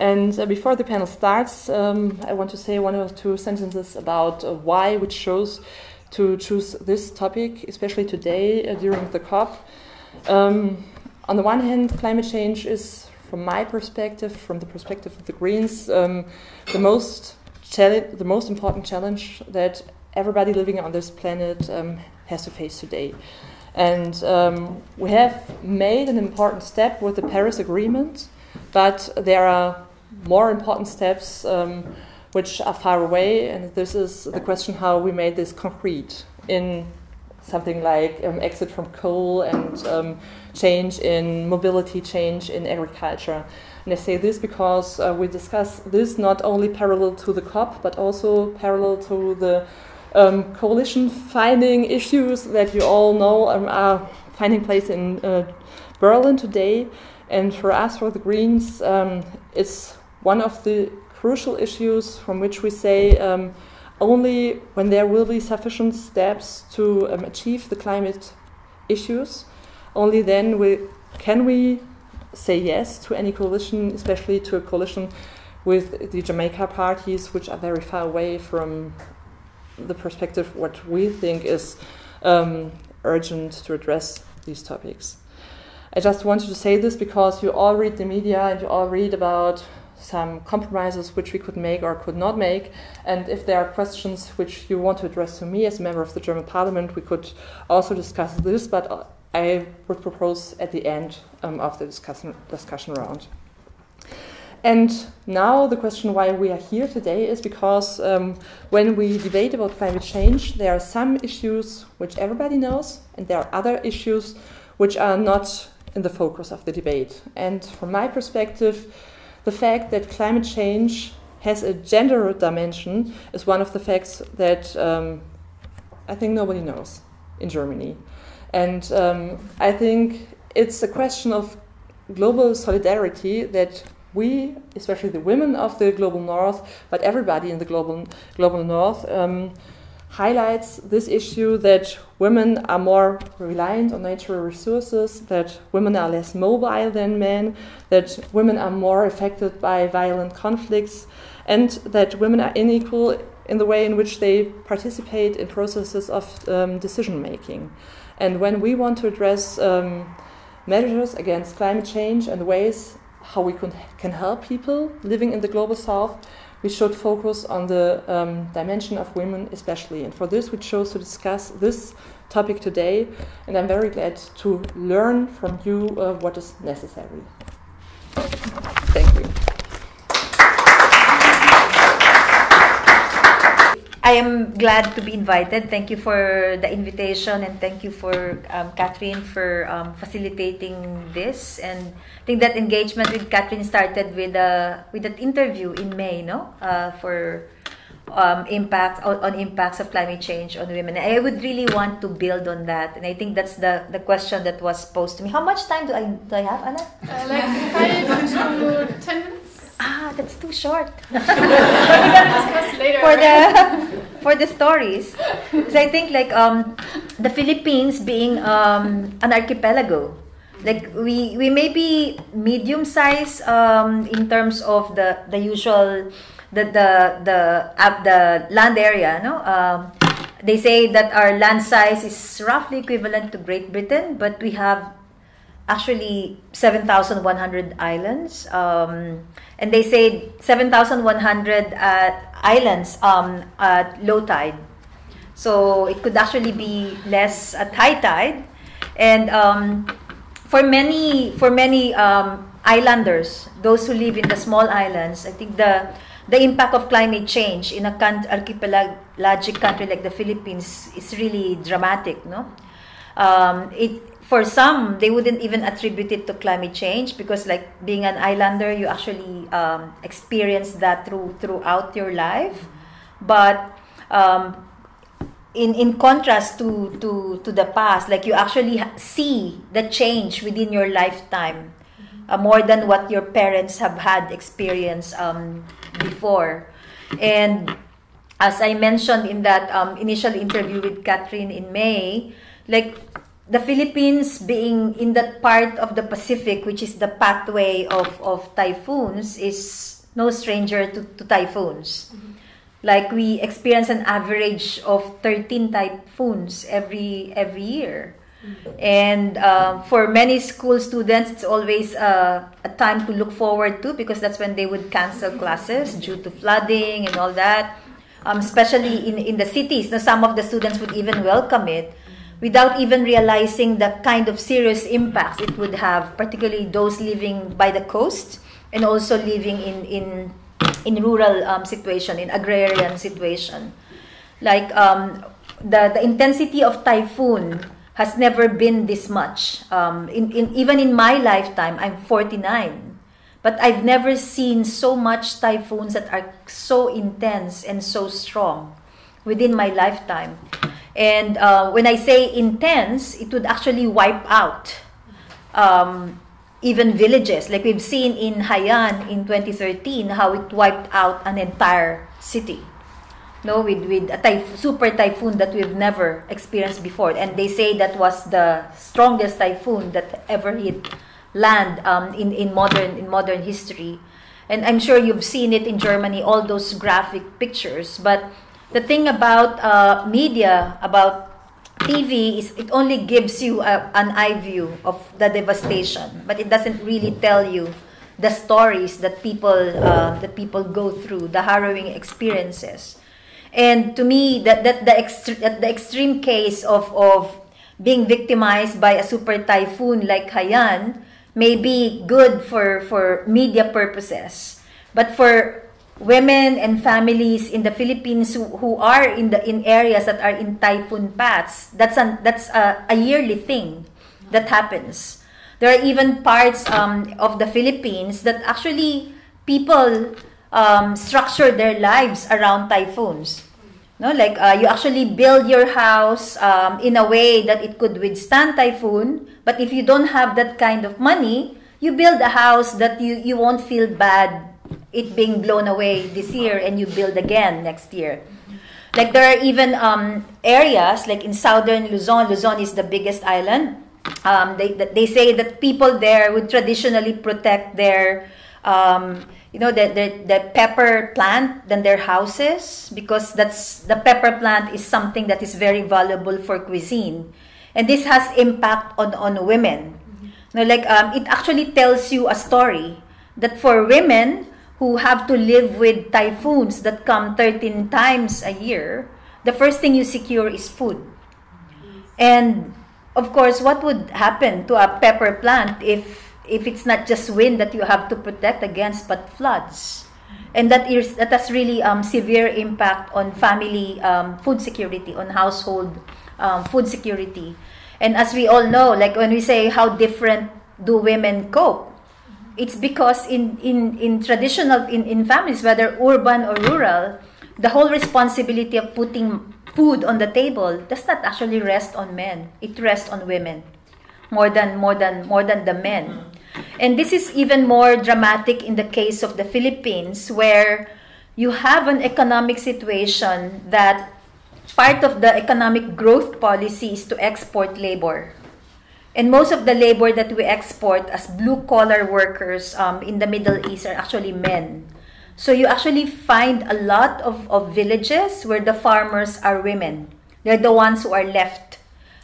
And uh, before the panel starts, um, I want to say one or two sentences about uh, why we chose to choose this topic, especially today uh, during the COP. Um, on the one hand, climate change is, from my perspective, from the perspective of the Greens, um, the most the most important challenge that everybody living on this planet um, has to face today. And um, we have made an important step with the Paris Agreement, but there are more important steps um, which are far away, and this is the question how we made this concrete in something like um, exit from coal and um, change in mobility, change in agriculture. And I say this because uh, we discuss this not only parallel to the COP, but also parallel to the um, coalition finding issues that you all know um, are finding place in uh, Berlin today. And for us, for the Greens, um, it's one of the crucial issues from which we say um, only when there will be sufficient steps to um, achieve the climate issues, only then we, can we say yes to any coalition, especially to a coalition with the Jamaica parties, which are very far away from the perspective what we think is um, urgent to address these topics. I just wanted to say this because you all read the media and you all read about some compromises which we could make or could not make. And if there are questions which you want to address to me as a member of the German Parliament, we could also discuss this. But I would propose at the end um, of the discussion, discussion round. And now the question why we are here today is because um, when we debate about climate change, there are some issues which everybody knows, and there are other issues which are not in the focus of the debate. And from my perspective, the fact that climate change has a gender dimension is one of the facts that um, I think nobody knows in Germany. And um, I think it's a question of global solidarity that we, especially the women of the global north, but everybody in the global, global north, um, highlights this issue that women are more reliant on natural resources, that women are less mobile than men, that women are more affected by violent conflicts, and that women are unequal in the way in which they participate in processes of um, decision making. And when we want to address um, measures against climate change and ways how we can, can help people living in the global south, we should focus on the um, dimension of women especially. And for this, we chose to discuss this topic today. And I'm very glad to learn from you uh, what is necessary. Thank you. I am glad to be invited. Thank you for the invitation and thank you for um, Catherine for um, facilitating this. And I think that engagement with Catherine started with a uh, with that interview in May, no, uh, for um, impact on, on, impacts of climate change on women. I would really want to build on that, and I think that's the the question that was posed to me. How much time do I do I have, Anna? Uh, like five to ten minutes. Ah, that's too short. we can discuss later. For the for the stories, because I think like um, the Philippines being um, an archipelago, like we we may be medium size um, in terms of the the usual the the the uh, the land area, no. Um, they say that our land size is roughly equivalent to Great Britain, but we have actually 7,100 islands. Um, and they say 7,100 uh, islands um, at low tide. So it could actually be less at high tide. And um, for many, for many um, islanders, those who live in the small islands, I think the the impact of climate change in a archipelagic country like the Philippines is really dramatic. No, um, it for some, they wouldn't even attribute it to climate change because, like being an islander, you actually um, experience that through throughout your life. But um, in in contrast to to to the past, like you actually see the change within your lifetime uh, more than what your parents have had experience um, before, and as I mentioned in that um, initial interview with Catherine in May, like the Philippines being in that part of the Pacific, which is the pathway of, of typhoons, is no stranger to, to typhoons. Like we experience an average of 13 typhoons every every year. And uh, for many school students, it's always uh, a time to look forward to because that's when they would cancel classes due to flooding and all that. Um, especially in, in the cities, now some of the students would even welcome it without even realizing the kind of serious impacts it would have, particularly those living by the coast and also living in, in, in rural um, situation, in agrarian situation. Like um, the, the intensity of typhoon has never been this much. Um, in, in, even in my lifetime, I'm 49, but I've never seen so much typhoons that are so intense and so strong within my lifetime. And uh, when I say intense, it would actually wipe out um, even villages. Like we've seen in Haiyan in 2013, how it wiped out an entire city no with with a typh- super typhoon that we've never experienced before. And they say that was the strongest typhoon that ever hit land um, in in modern in modern history. And i'm sure you've seen it in germany all those graphic pictures. But the thing about uh, media about tv is it only gives you a, an eye view of the devastation but it doesn't really tell you the stories that people uh, that people go through the harrowing experiences and to me, that, that the, extre- that the extreme case of, of being victimized by a super typhoon like Haiyan may be good for, for media purposes. But for women and families in the Philippines who, who are in the in areas that are in typhoon paths, that's an, that's a, a yearly thing that happens. There are even parts um, of the Philippines that actually people um, structure their lives around typhoons. No, like uh, you actually build your house um, in a way that it could withstand typhoon. But if you don't have that kind of money, you build a house that you, you won't feel bad it being blown away this year and you build again next year. Like there are even um, areas like in southern Luzon. Luzon is the biggest island. Um, they they say that people there would traditionally protect their um, you know the, the, the pepper plant than their houses because that's the pepper plant is something that is very valuable for cuisine and this has impact on on women mm-hmm. no like um, it actually tells you a story that for women who have to live with typhoons that come 13 times a year the first thing you secure is food and of course what would happen to a pepper plant if if it's not just wind that you have to protect against, but floods. And that is that has really um, severe impact on family um, food security, on household um, food security. And as we all know, like when we say how different do women cope, it's because in, in, in traditional in, in families, whether urban or rural, the whole responsibility of putting food on the table does not actually rest on men. It rests on women more than more than more than the men. And this is even more dramatic in the case of the Philippines, where you have an economic situation that part of the economic growth policy is to export labor. And most of the labor that we export as blue collar workers um, in the Middle East are actually men. So you actually find a lot of, of villages where the farmers are women. They're the ones who are left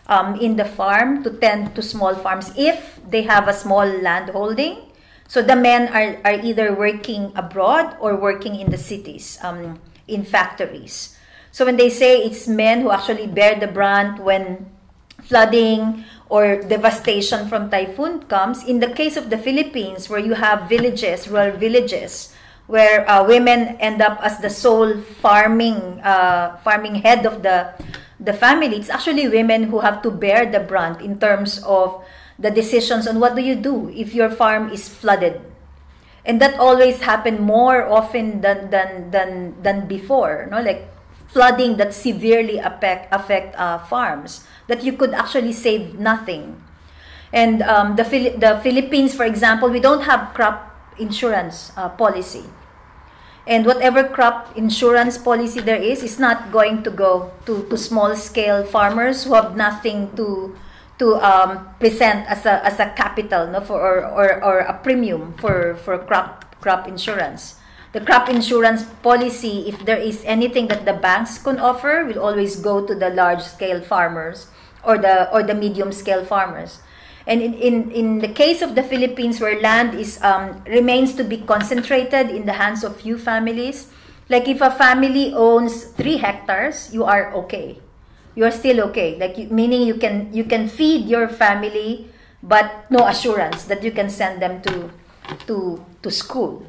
um, in the farm to tend to small farms if they have a small land holding. So the men are, are either working abroad or working in the cities, um, in factories. So when they say it's men who actually bear the brunt when flooding or devastation from typhoon comes, in the case of the Philippines, where you have villages, rural villages, where uh, women end up as the sole farming uh, farming head of the the family, it's actually women who have to bear the brunt in terms of the decisions on what do you do if your farm is flooded. And that always happen more often than than than than before, no? Like flooding that severely affect affect uh, farms that you could actually save nothing. And um, the the Philippines, for example, we don't have crop insurance uh, policy and whatever crop insurance policy there is is not going to go to, to small scale farmers who have nothing to to um, present as a as a capital no for or, or, or a premium for for crop crop insurance the crop insurance policy if there is anything that the banks can offer will always go to the large scale farmers or the or the medium scale farmers and in, in, in the case of the Philippines, where land is um, remains to be concentrated in the hands of few families, like if a family owns three hectares, you are okay. You are still okay. Like you, meaning you can you can feed your family, but no assurance that you can send them to to to school.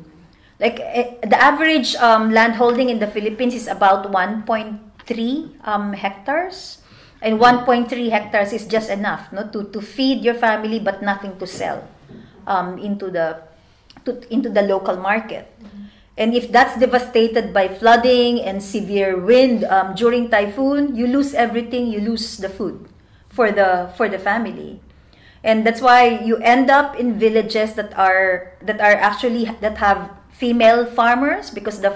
Like eh, the average um, land holding in the Philippines is about 1.3 um, hectares. And 1.3 hectares is just enough no, to, to feed your family but nothing to sell um, into the to, into the local market. And if that's devastated by flooding and severe wind um, during typhoon you lose everything you lose the food for the for the family. And that's why you end up in villages that are that are actually that have female farmers because the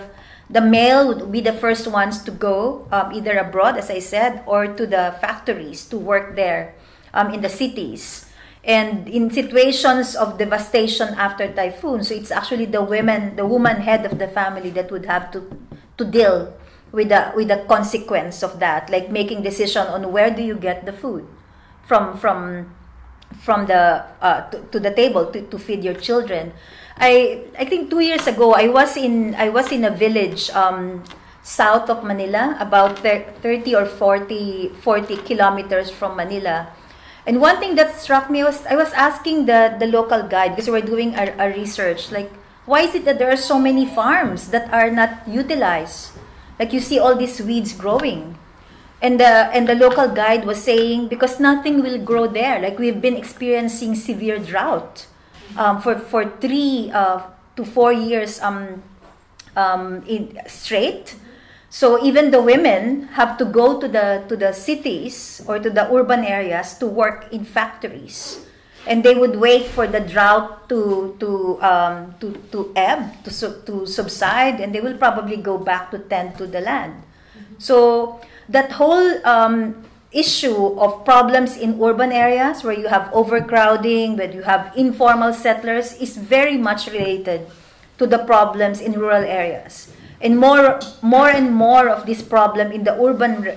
the male would be the first ones to go um, either abroad, as I said, or to the factories to work there um, in the cities. And in situations of devastation after typhoon, so it's actually the women, the woman head of the family that would have to to deal with the with the consequence of that, like making decision on where do you get the food from from from the uh, to, to the table to, to feed your children. I I think two years ago I was in I was in a village um, south of Manila, about 30 or 40 40 kilometers from Manila. And one thing that struck me was I was asking the the local guide because we were doing a, a research like why is it that there are so many farms that are not utilized? Like you see all these weeds growing. And the and the local guide was saying because nothing will grow there. Like we've been experiencing severe drought um, for for three uh, to four years um, um, in straight. So even the women have to go to the to the cities or to the urban areas to work in factories, and they would wait for the drought to to um, to to ebb to to subside, and they will probably go back to tend to the land. So that whole um, issue of problems in urban areas where you have overcrowding, where you have informal settlers, is very much related to the problems in rural areas. And more, more and more of this problem in the urban,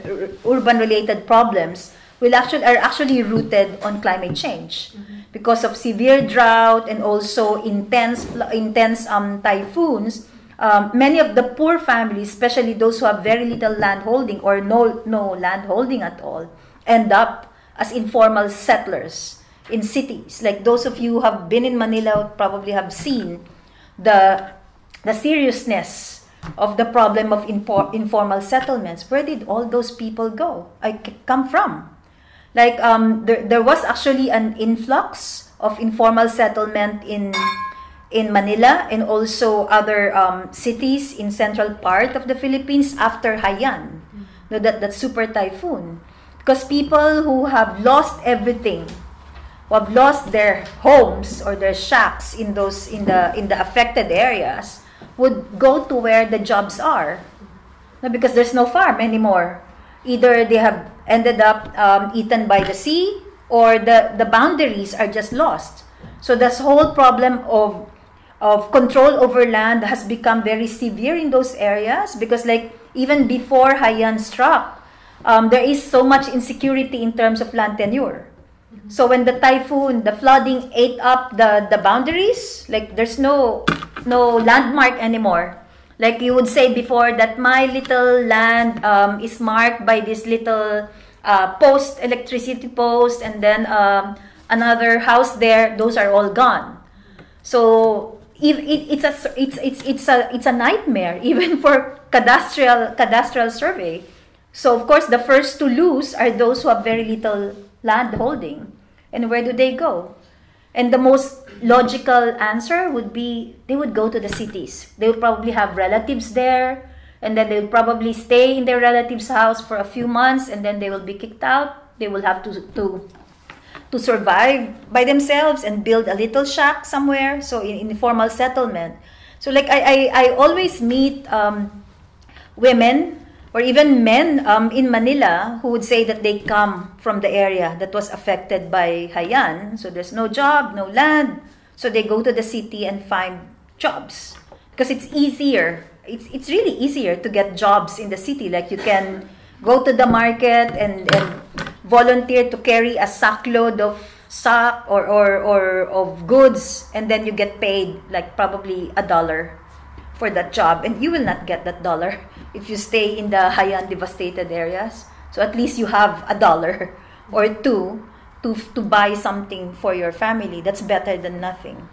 urban related problems will actually are actually rooted on climate change mm-hmm. because of severe drought and also intense intense um, typhoons um, many of the poor families, especially those who have very little land holding or no, no land holding at all, end up as informal settlers in cities. Like those of you who have been in Manila probably have seen the, the seriousness of the problem of infor- informal settlements. Where did all those people go? I come from? Like um, there, there was actually an influx of informal settlement in in Manila and also other um, cities in central part of the Philippines after Haiyan, no, that, that super typhoon. Because people who have lost everything, who have lost their homes or their shacks in those in the in the affected areas, would go to where the jobs are, no, because there's no farm anymore. Either they have ended up um, eaten by the sea, or the the boundaries are just lost. So this whole problem of of control over land has become very severe in those areas because like even before Haiyan struck, um, there is so much insecurity in terms of land tenure. So when the typhoon, the flooding ate up the, the boundaries, like there's no no landmark anymore. Like you would say before that my little land um, is marked by this little uh, post electricity post and then um, another house there. Those are all gone. So it's a it's it's it's a it's a nightmare even for cadastral cadastral survey. So of course the first to lose are those who have very little land holding. And where do they go? And the most logical answer would be they would go to the cities. They would probably have relatives there and then they would probably stay in their relative's house for a few months and then they will be kicked out. They will have to to to survive by themselves and build a little shack somewhere. So in informal settlement. So like I, I, I always meet um, women or even men um, in Manila who would say that they come from the area that was affected by Haiyan. So there's no job, no land. So they go to the city and find jobs because it's easier. It's, it's really easier to get jobs in the city. Like you can go to the market and, and volunteer to carry a sackload of sack or, or, or of goods and then you get paid like probably a dollar for that job. And you will not get that dollar if you stay in the Haiyan devastated areas. So at least you have a dollar or two to, to buy something for your family. That's better than nothing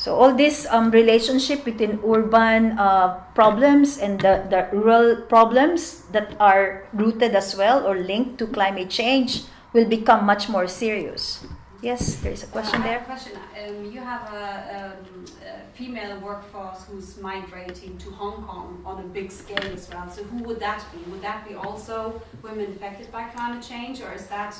so all this um, relationship between urban uh, problems and the, the rural problems that are rooted as well or linked to climate change will become much more serious Yes, there is a question uh, there. question. Um, you have a, um, a, female workforce who's migrating to Hong Kong on a big scale as well. So who would that be? Would that be also women affected by climate change, or is that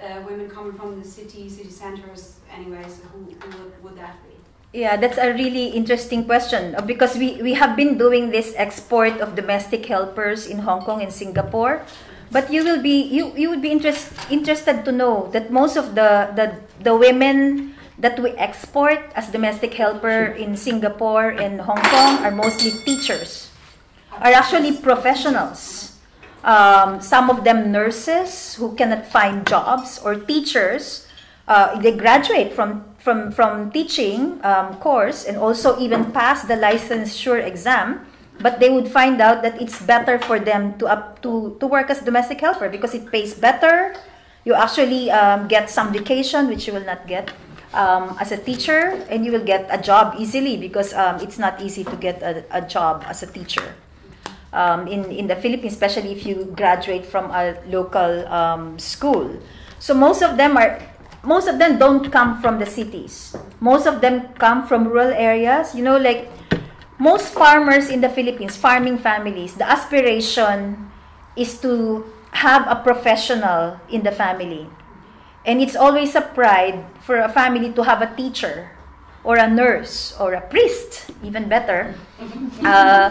uh, women coming from the city, city centres anyway? So who, who would, would that be? Yeah, that's a really interesting question uh, because we, we have been doing this export of domestic helpers in Hong Kong and Singapore. But you will be you, you would be interest, interested to know that most of the, the the women that we export as domestic helper in Singapore and Hong Kong are mostly teachers, are actually professionals. Um, some of them nurses who cannot find jobs or teachers. Uh, they graduate from from from teaching um, course and also even pass the licensure exam but they would find out that it's better for them to up to to work as domestic helper because it pays better. You actually um, get some vacation which you will not get um, as a teacher and you will get a job easily because um, it's not easy to get a, a job as a teacher. Um, in, in the philippines especially if you graduate from a local um, school. So most of them are most of them don't come from the cities most of them come from rural areas you know like most farmers in the Philippines, farming families, the aspiration is to have a professional in the family. And it's always a pride for a family to have a teacher or a nurse or a priest, even better. Uh,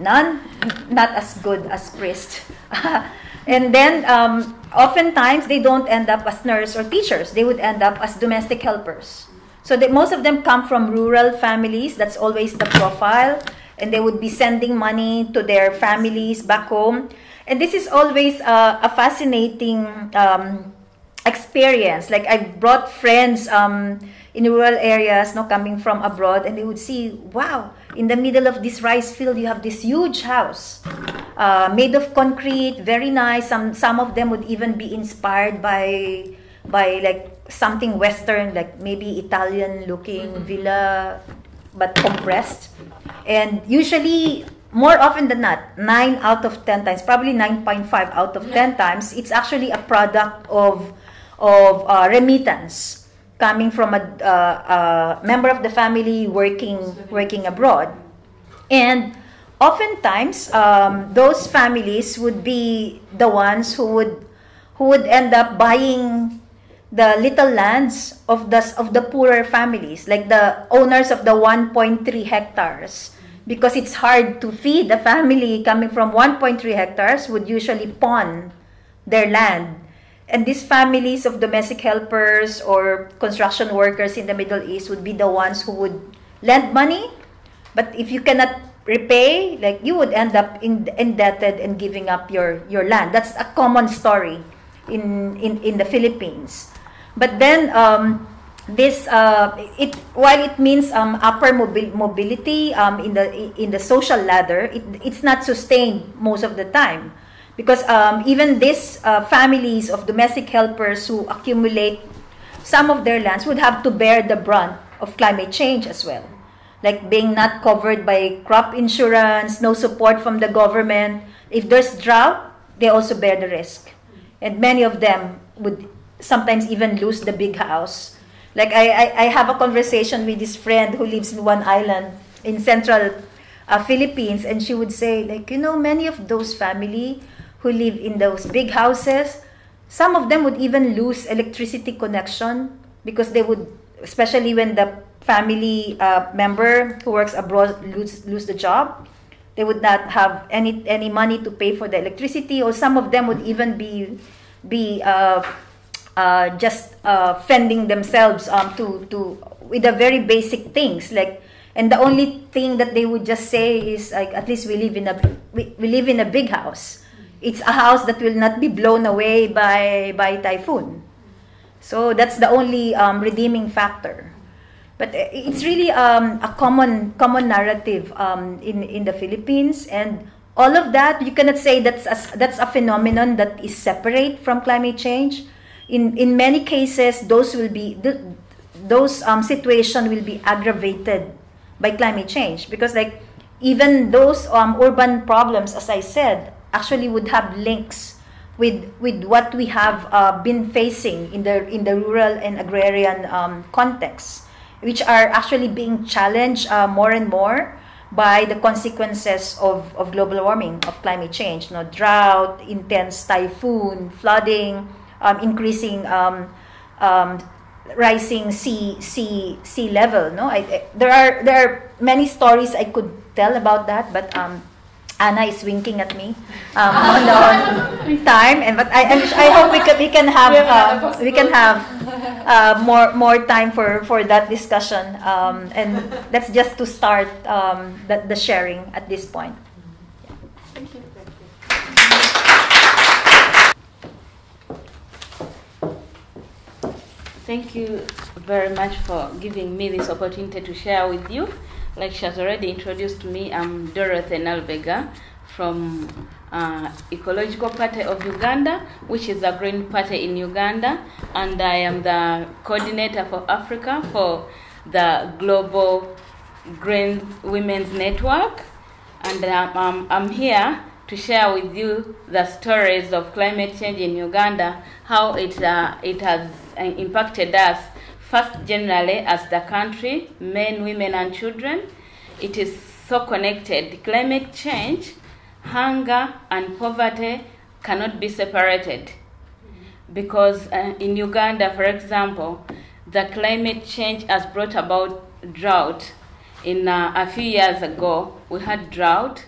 none, not as good as priest. and then um, oftentimes they don't end up as nurse or teachers. They would end up as domestic helpers. So that most of them come from rural families. That's always the profile. And they would be sending money to their families back home. And this is always a fascinating um, experience. Like I've brought friends um, in rural areas, no, coming from abroad, and they would see, wow, in the middle of this rice field, you have this huge house uh, made of concrete, very nice. Some some of them would even be inspired by by like something Western, like maybe Italian looking mm-hmm. villa, but compressed. And usually, more often than not, 9 out of 10 times, probably 9.5 out of 10 times, it's actually a product of, of uh, remittance coming from a, uh, a member of the family working, working abroad. And oftentimes, um, those families would be the ones who would, who would end up buying the little lands of the of the poorer families, like the owners of the 1.3 hectares, because it's hard to feed a family coming from 1.3 hectares would usually pawn their land. And these families of domestic helpers or construction workers in the Middle East would be the ones who would lend money, but if you cannot repay, like you would end up in, indebted and giving up your, your land. That's a common story in, in, in the Philippines. But then um, this uh, it while it means um, upper mobi- mobility um, in the in the social ladder, it, it's not sustained most of the time because um, even these uh, families of domestic helpers who accumulate some of their lands would have to bear the brunt of climate change as well. Like being not covered by crop insurance no support from the government. If there's drought they also bear the risk. And many of them would sometimes even lose the big house. Like I, I, I have a conversation with this friend who lives in one island in central uh, Philippines, and she would say, like, you know, many of those family who live in those big houses, some of them would even lose electricity connection because they would, especially when the family uh, member who works abroad lose, lose the job, they would not have any any money to pay for the electricity, or some of them would even be be uh, uh, just uh, fending themselves um, to to with the very basic things like and the only thing that they would just say is like at least we live in a we, we live in a big house it's a house that will not be blown away by by typhoon. So that's the only um, redeeming factor. But uh, it's really um, a common common narrative um, in in the Philippines. And all of that you cannot say that's a, that's a phenomenon that is separate from climate change. In in many cases those will be those um, situation will be aggravated by climate change. Because like even those um, urban problems as i said actually would have links with with what we have uh, been facing in the in the rural and agrarian um, context which are actually being challenged uh, more and more by the consequences of, of global warming, of climate change, you know, drought, intense typhoon, flooding, um, increasing um, um, rising sea sea sea level. No, I, I, there are there are many stories I could tell about that, but um, Anna is winking at me um, on the on time, and but I I hope we can we can have uh, we can have uh, more more time for for that discussion, um, and that's just to start um, the, the sharing at this point. Thank you very much for giving me this opportunity to share with you. Like she has already introduced me, I'm Dorothy Nalbega from uh, Ecological Party of Uganda, which is a green party in Uganda, and I am the coordinator for Africa for the Global Green Women's Network. And um, um, I'm here to share with you the stories of climate change in Uganda, how it, uh, it has uh, impacted us, first generally as the country, men, women, and children. It is so connected. Climate change, hunger, and poverty cannot be separated. Because uh, in Uganda, for example, the climate change has brought about drought. In uh, a few years ago, we had drought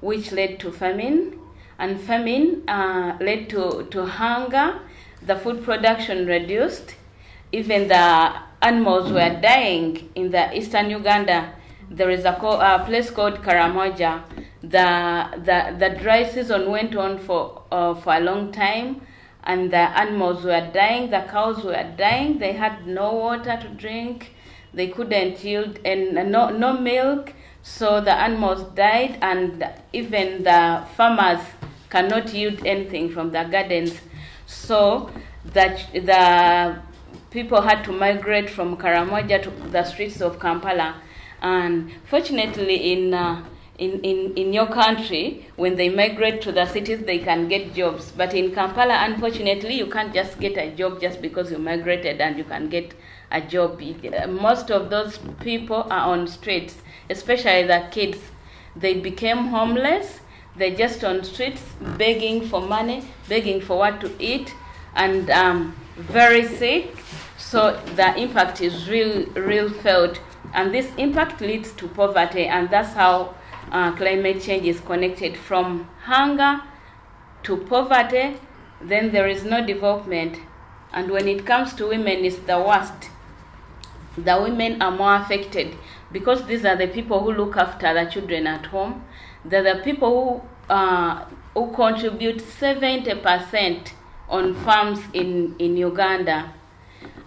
which led to famine, and famine uh, led to, to hunger. The food production reduced. Even the animals were dying in the eastern Uganda. There is a, co- a place called Karamoja. The, the, the dry season went on for, uh, for a long time, and the animals were dying, the cows were dying, they had no water to drink, they couldn't yield, and no, no milk so the animals died, and even the farmers cannot yield anything from the gardens. So that the people had to migrate from Karamoja to the streets of Kampala. And fortunately, in uh, in, in, in your country, when they migrate to the cities, they can get jobs. But in Kampala, unfortunately, you can't just get a job just because you migrated and you can get a job. Most of those people are on streets especially the kids. They became homeless. They're just on streets begging for money, begging for what to eat, and um, very sick. So the impact is real, real felt, and this impact leads to poverty, and that's how uh, climate change is connected from hunger to poverty. Then there is no development, and when it comes to women, it's the worst. The women are more affected because these are the people who look after the children at home. They're the people who, uh, who contribute 70% on farms in, in Uganda.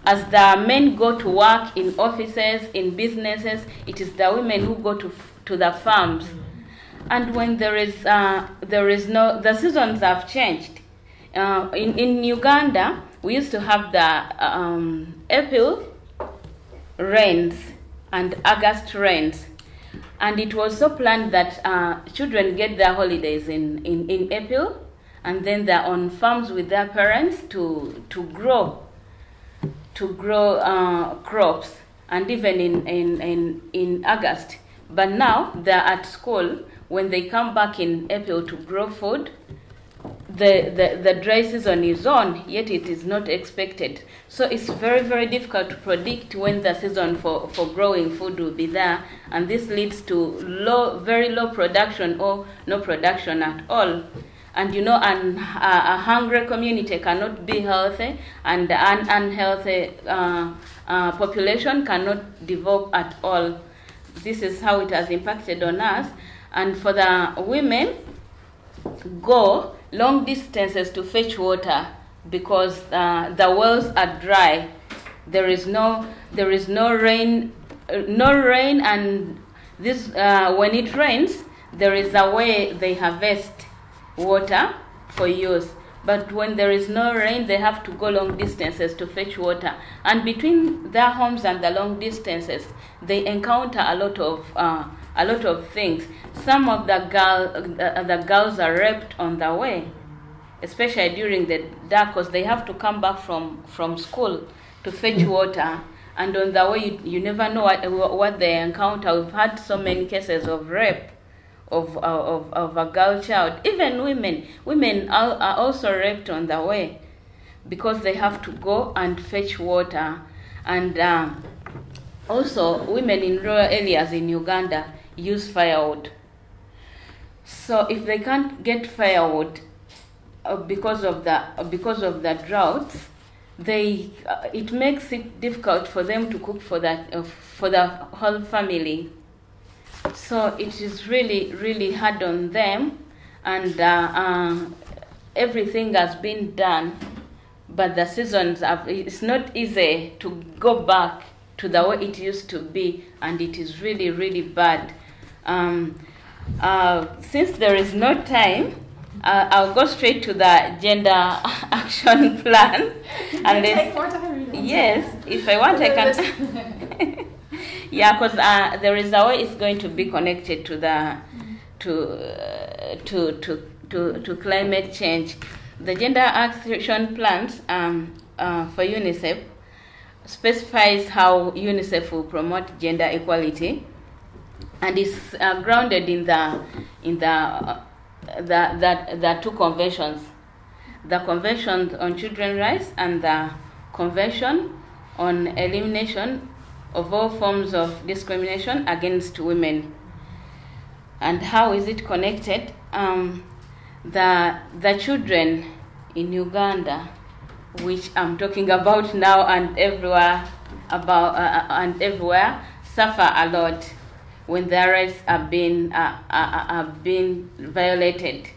As the men go to work in offices, in businesses, it is the women who go to, to the farms. And when there is, uh, there is no, the seasons have changed. Uh, in, in Uganda, we used to have the um, April rains and August rains. And it was so planned that uh, children get their holidays in, in, in April, and then they're on farms with their parents to, to grow, to grow uh, crops, and even in, in, in, in August. But now they're at school. When they come back in April to grow food, the, the, the dry season is on, yet it is not expected. So it's very, very difficult to predict when the season for, for growing food will be there, and this leads to low, very low production or no production at all. And you know, an, a, a hungry community cannot be healthy, and an unhealthy uh, uh, population cannot develop at all. This is how it has impacted on us. And for the women, go long distances to fetch water because uh, the wells are dry. There is no there is no rain, no rain, and this uh, when it rains, there is a way they harvest water for use. But when there is no rain, they have to go long distances to fetch water. And between their homes and the long distances, they encounter a lot of uh, a lot of things. Some of the girl uh, the girls are raped on the way, especially during the dark, because they have to come back from from school to fetch water. And on the way, you, you never know what, what they encounter. We've had so many cases of rape of, of, of a girl child. Even women, women are, are also raped on the way because they have to go and fetch water. And um, also, women in rural areas in Uganda use firewood. So if they can't get firewood uh, because of the because of the drought, they uh, it makes it difficult for them to cook for that uh, for the whole family so it is really really hard on them. And uh, uh, everything has been done but the seasons have, it's not easy to go back to the way it used to be and it is really really bad. Um, uh, since there is no time uh, I'll go straight to the gender action plan. And Take more time. you yes if I want I can yeah because uh, there is a way it's going to be connected to the to uh, to to to to climate change. The gender action plans um, uh, for unicef specifies how unicef will promote gender equality and is uh, grounded in the in the uh, the, the the two conventions the convention on children's rights and the convention on elimination of all forms of discrimination against women. And how is it connected? Um, the, the children in Uganda, which I'm talking about now and everywhere, about, uh, and everywhere, suffer a lot when their rights are being, uh, uh, are being violated.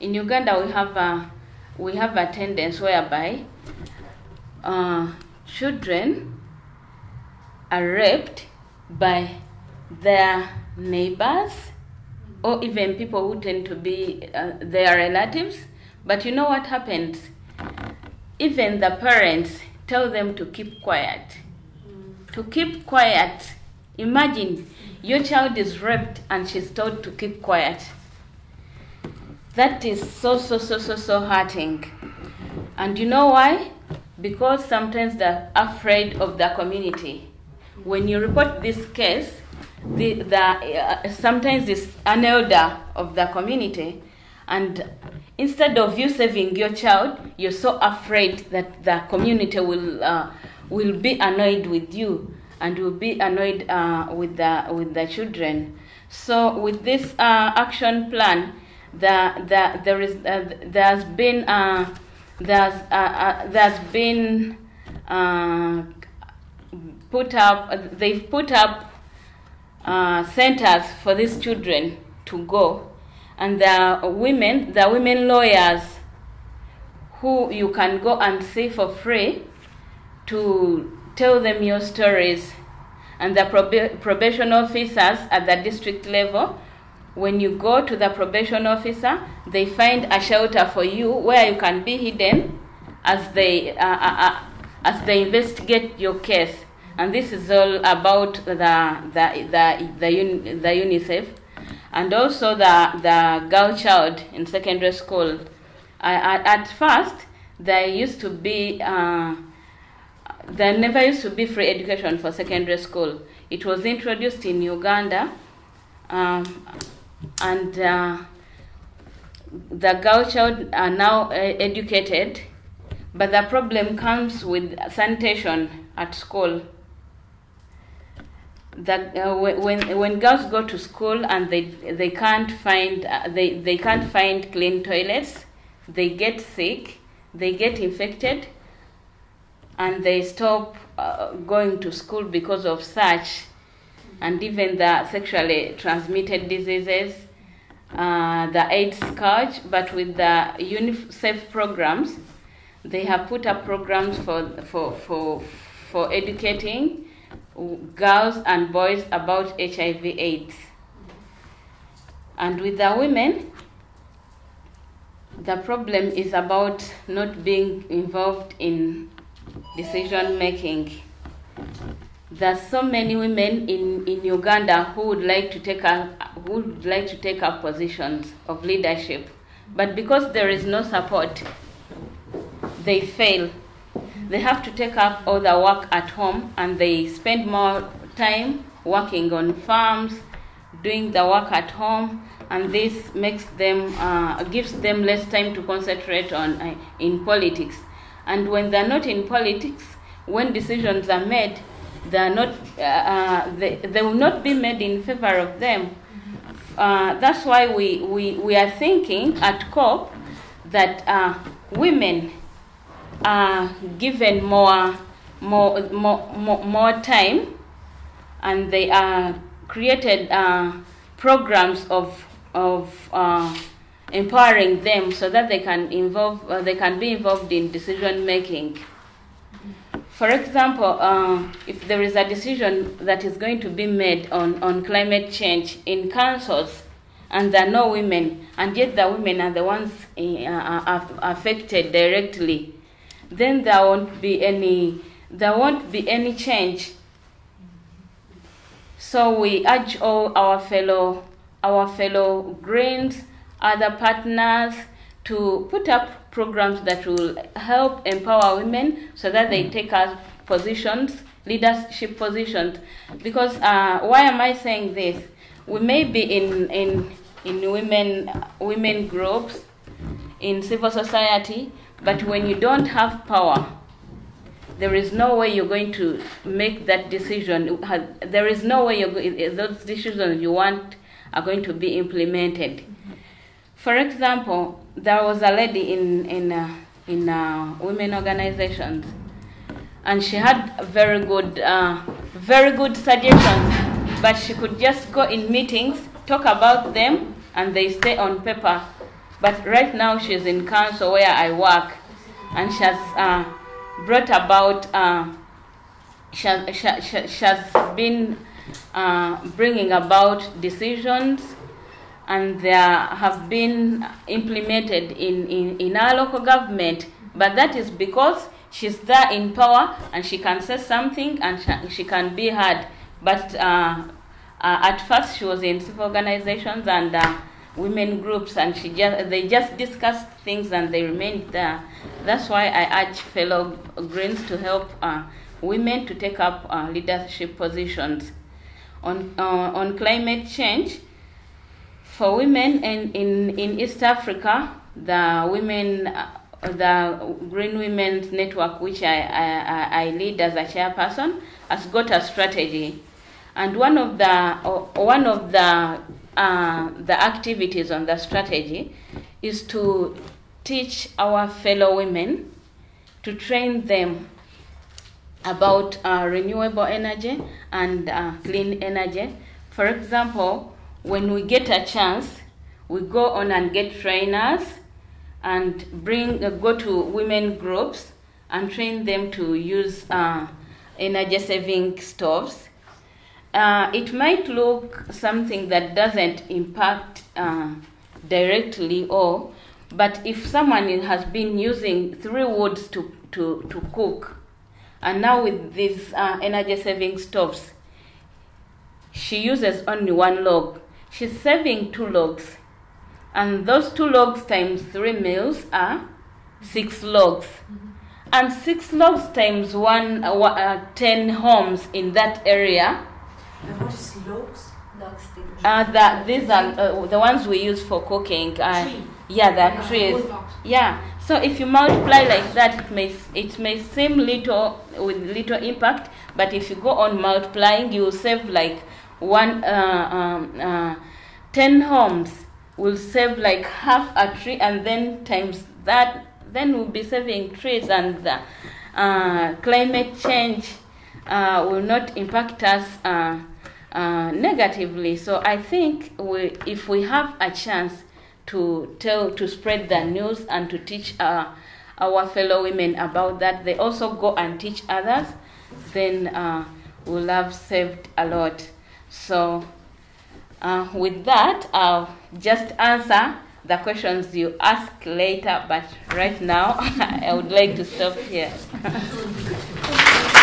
In Uganda, we have a, we have a tendency whereby uh, children are raped by their neighbors or even people who tend to be uh, their relatives. But you know what happens? Even the parents tell them to keep quiet. To keep quiet. Imagine your child is raped and she's told to keep quiet. That is so, so, so, so, so hurting. And you know why? Because sometimes they're afraid of the community. When you report this case, the, the, uh, sometimes it's an elder of the community, and instead of you saving your child, you're so afraid that the community will, uh, will be annoyed with you and will be annoyed uh, with, the, with the children. So, with this uh, action plan, the, the, there, is, uh, there has been, uh, there's, there's been put up, they've put up uh, centers for these children to go. And there are women, are women lawyers who you can go and see for free to tell them your stories. And the proba- probation officers at the district level, when you go to the probation officer, they find a shelter for you where you can be hidden as they, uh, uh, uh, as they investigate your case. And this is all about the, the, the, the, the UNICEF and also the, the girl child in secondary school. I, at, at first, there used to be, uh, there never used to be free education for secondary school. It was introduced in Uganda, um, and uh, the girl child are now uh, educated, but the problem comes with sanitation at school. That uh, when when girls go to school and they they can't find uh, they they can't find clean toilets, they get sick, they get infected, and they stop uh, going to school because of such, and even the sexually transmitted diseases uh, the AIDS scourge, but with the UNICEF programs, they have put up programs for, for, for, for educating girls and boys about HIV AIDS. And with the women, the problem is about not being involved in decision making. There's so many women in, in Uganda who would like to take up who would like to take up positions of leadership, but because there is no support, they fail. They have to take up all the work at home and they spend more time working on farms, doing the work at home, and this makes them uh, gives them less time to concentrate on uh, in politics. And when they're not in politics, when decisions are made, they are not uh, uh, they, they will not be made in favor of them. Uh, that's why we, we, we are thinking at COP that uh, women are given more, more, more, more, time and they are created uh, programs of, of uh, empowering them so that they can involve uh, they can be involved in decision making. For example uh, if there is a decision that is going to be made on, on climate change in councils and there are no women and yet the women are the ones uh, affected directly then there won't be any there won't be any change so we urge all our fellow our fellow Greens, other partners to put up programs that will help empower women so that they take up positions, leadership positions. Because uh, why am I saying this? We may be in in in women women groups, in civil society, but when you don't have power, there is no way you're going to make that decision. There is no way those decisions you want are going to be implemented. For example, there was a lady in in uh, in uh, women organizations, and she had very good uh, very good suggestions, but she could just go in meetings, talk about them, and they stay on paper. But right now she's in council where I work, and she has uh, brought about. Uh, she, she, she, she has been uh, bringing about decisions and they have been implemented in, in, in our local government. But that is because she's there in power and she can say something and she, she can be heard. But uh, uh, at first, she was in civil organizations and uh, women groups, and she just they just discussed things and they remained there. That's why I urge fellow Greens to help women to take up leadership positions on on climate change for women in, in, in East Africa, the women, uh, the Green Women's Network, which I, I, I lead as a chairperson, has got a strategy, and one of the uh, one of the uh, the activities on the strategy is to teach our fellow women, to train them about uh, renewable energy and uh, clean energy. For example, when we get a chance, we go on and get trainers and bring uh, go to women groups and train them to use uh, energy saving stoves. Uh, it might look something that doesn't impact uh, directly or but if someone has been using three woods to, to, to cook and now with these uh, energy saving stoves she uses only one log she's saving two logs. And those two logs times three meals are six logs. Mm-hmm. And six logs times one, uh, uh, ten homes in that area. And what is logs? Logs. Uh, that these are uh, the ones we use for cooking. Uh, Tree. Yeah, there are trees. Yeah. So if you multiply like that, it may it may seem little with little impact, but if you go on multiplying, you will save like one uh, um, uh, ten homes will save like half a tree, and then times that, then we'll be saving trees, and the uh, climate change uh, will not impact us. Uh, uh, negatively. So I think we, if we have a chance to tell, to spread the news and to teach uh, our fellow women about that, they also go and teach others, then uh, we'll have saved a lot. So uh, with that, I'll just answer the questions you ask later, but right now I would like to stop here.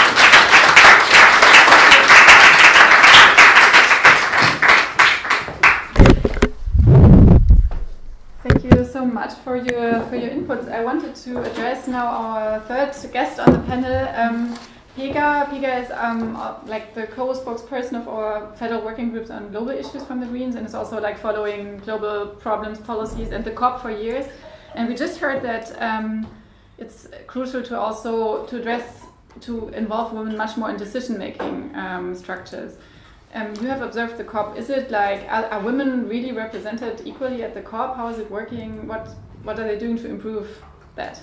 so much for your for your inputs. I wanted to address now our third guest on the panel. Um, Pega, Pega is um, uh, like the co-spokesperson of our federal working groups on global issues from the Greens, and is also like following global problems, policies, and the COP for years. And we just heard that um, it's crucial to also to address to involve women much more in decision-making um, structures. Um, you have observed the COP. Is it like are, are women really represented equally at the COP? How is it working? What what are they doing to improve that?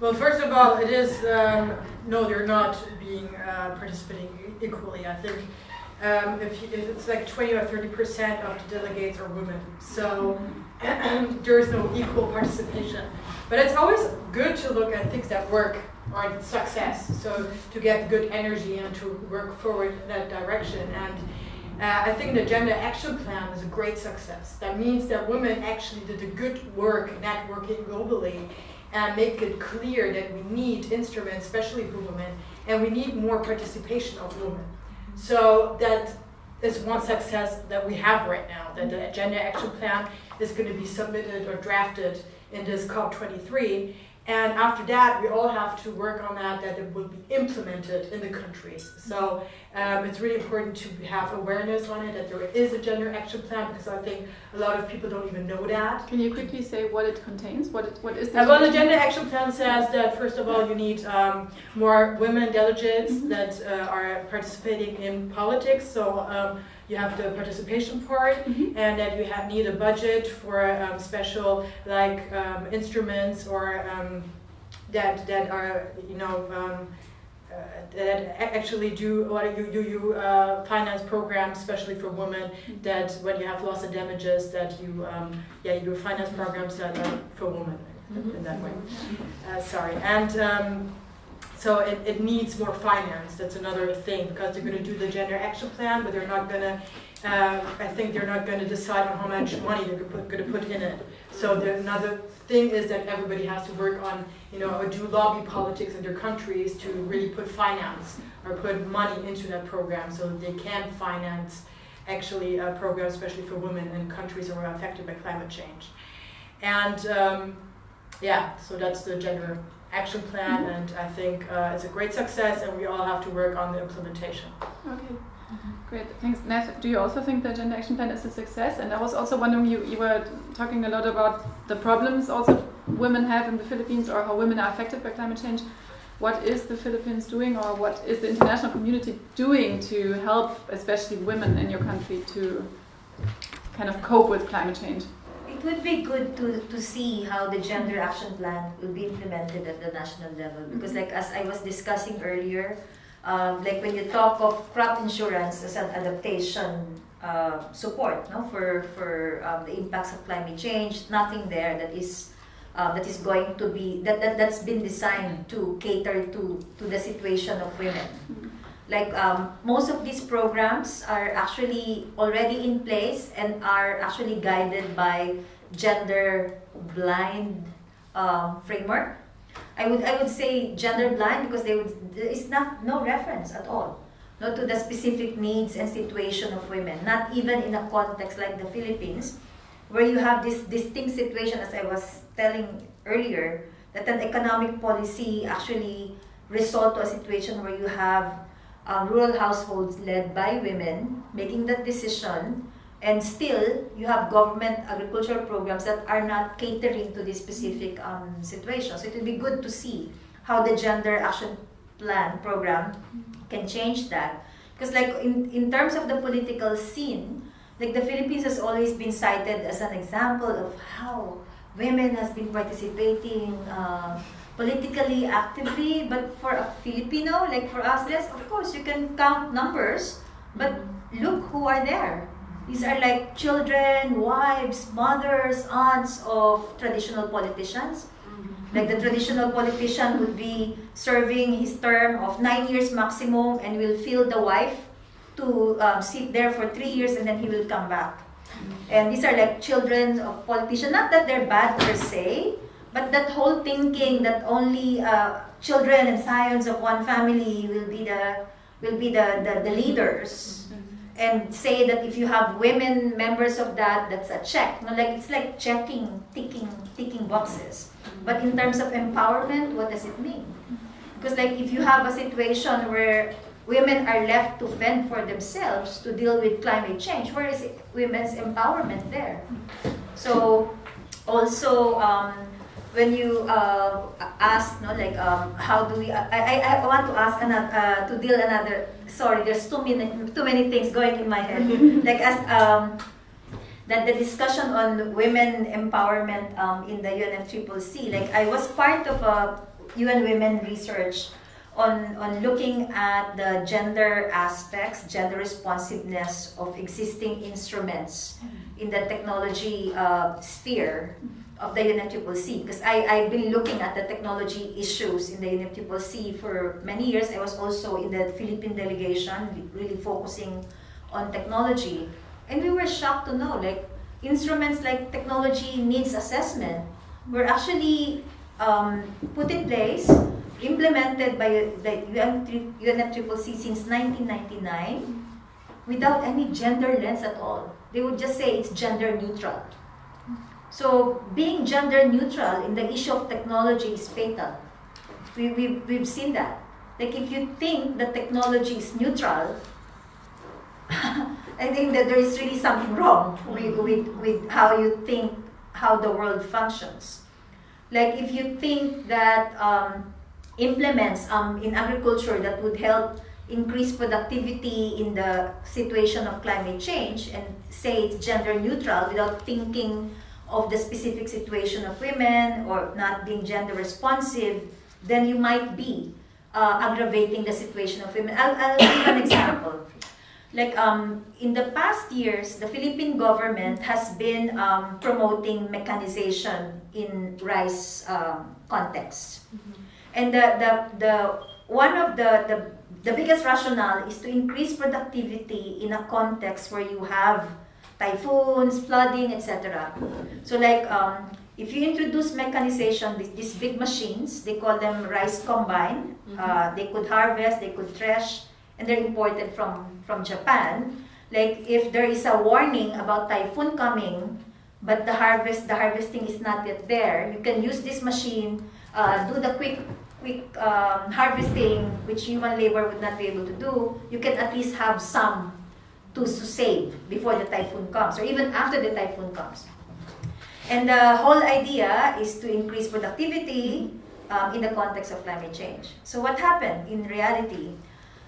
Well, first of all, it is um, no, they're not being uh, participating equally. I think um, if, if it's like twenty or thirty percent of the delegates are women, so there is no equal participation. But it's always good to look at things that work or success. So to get good energy and to work forward in that direction. And uh, I think the Gender Action Plan is a great success. That means that women actually did a good work networking globally and make it clear that we need instruments, especially for women, and we need more participation of women. So that is one success that we have right now, that the Gender Action Plan is going to be submitted or drafted in this COP23. And after that, we all have to work on that, that it will be implemented in the countries. So um, it's really important to have awareness on it, that there is a gender action plan, because I think a lot of people don't even know that. Can you quickly say what it contains? What it, what is the Uh, well, the gender action plan says that first of all, you need um, more women delegates that uh, are participating in politics. So um, you have the participation part, and that you have need a budget for um, special like um, instruments or um, that that are you know. Um, uh, that actually do what you you, you uh, finance programs, especially for women. That when you have loss of damages, that you um, yeah you do finance programs that are for women in that way. Uh, sorry, and um, so it, it needs more finance. That's another thing because they're going to do the gender action plan, but they're not going to. Um, I think they're not going to decide on how much money they're going to put in it. So the, another thing is that everybody has to work on, you know, or do lobby politics in their countries to really put finance or put money into that program so that they can finance actually a program, especially for women in countries that are affected by climate change. And um, yeah, so that's the gender action plan, and I think uh, it's a great success, and we all have to work on the implementation. Okay, great. Thanks. Nat, do you also think the Gender Action Plan is a success? And I was also wondering, you, you were talking a lot about the problems also women have in the Philippines or how women are affected by climate change. What is the Philippines doing or what is the international community doing to help especially women in your country to kind of cope with climate change? It would be good to, to see how the gender action plan will be implemented at the national level. Because like as I was discussing earlier, um, like when you talk of crop insurance as an adaptation uh, support no, for, for um, the impacts of climate change, nothing there that is uh, that is going to be that, that that's been designed to cater to to the situation of women like um, most of these programs are actually already in place and are actually guided by gender blind um, framework. I would i would say gender blind because they would there is not no reference at all not to the specific needs and situation of women. Not even in a context like the philippines where you have this distinct situation as i was telling earlier that an economic policy actually result to a situation where you have uh, rural households led by women making that decision and still you have government agricultural programs that are not catering to this specific um, situation. So it would be good to see how the gender action plan program can change that. Because like in, in terms of the political scene, like the Philippines has always been cited as an example of how women has been participating uh, politically actively. But for a Filipino, like for us, yes, of course you can count numbers, but look who are there. These are like children, wives, mothers, aunts of traditional politicians. Like the traditional politician would be serving his term of nine years maximum and will fill the wife to um, sit there for three years and then he will come back. And these are like children of politicians. Not that they're bad per se, but that whole thinking that only uh, children and scions of one family will be the will be the, the, the leaders and say that if you have women members of that, that's a check. No, like it's like checking, ticking, ticking boxes. But in terms of empowerment, what does it mean? Because like if you have a situation where women are left to fend for themselves to deal with climate change, where is it, women's empowerment there? So also um, when you uh, ask, no, like um, how do we? I, I, I want to ask another uh, to deal another. Sorry, there's too many too many things going in my head. like as um, that the discussion on women empowerment um, in the UNFCCC. Like I was part of a UN Women research on on looking at the gender aspects, gender responsiveness of existing instruments in the technology uh, sphere of the UNFCCC because I, I've been looking at the technology issues in the UNFCCC for many years. I was also in the Philippine delegation, really focusing on technology. And we were shocked to know like instruments like technology needs assessment were actually um, put in place, implemented by the UNFCCC since 1999 without any gender lens at all. They would just say it's gender neutral. So being gender neutral in the issue of technology is fatal. We, we, we've seen that. Like if you think that technology is neutral, I think that there is really something wrong with, with, with how you think how the world functions. Like if you think that um, implements um, in agriculture that would help increase productivity in the situation of climate change and say it's gender neutral without thinking of the specific situation of women or not being gender responsive, then you might be uh, aggravating the situation of women. I'll, I'll give an example. Like um, in the past years, the Philippine government has been um, promoting mechanization in rice um, context. Mm-hmm. And the, the, the, one of the, the, the biggest rationale is to increase productivity in a context where you have typhoons, flooding, etc. So like um, if you introduce mechanization, these, these big machines, they call them rice combine. Mm-hmm. Uh, they could harvest, they could thresh, and they're imported from, from Japan. Like if there is a warning about typhoon coming, but the harvest, the harvesting is not yet there, you can use this machine, uh, do the quick quick um, harvesting, which human labor would not be able to do. You can at least have some to, to save before the typhoon comes or even after the typhoon comes. And the whole idea is to increase productivity um, in the context of climate change. So what happened in reality?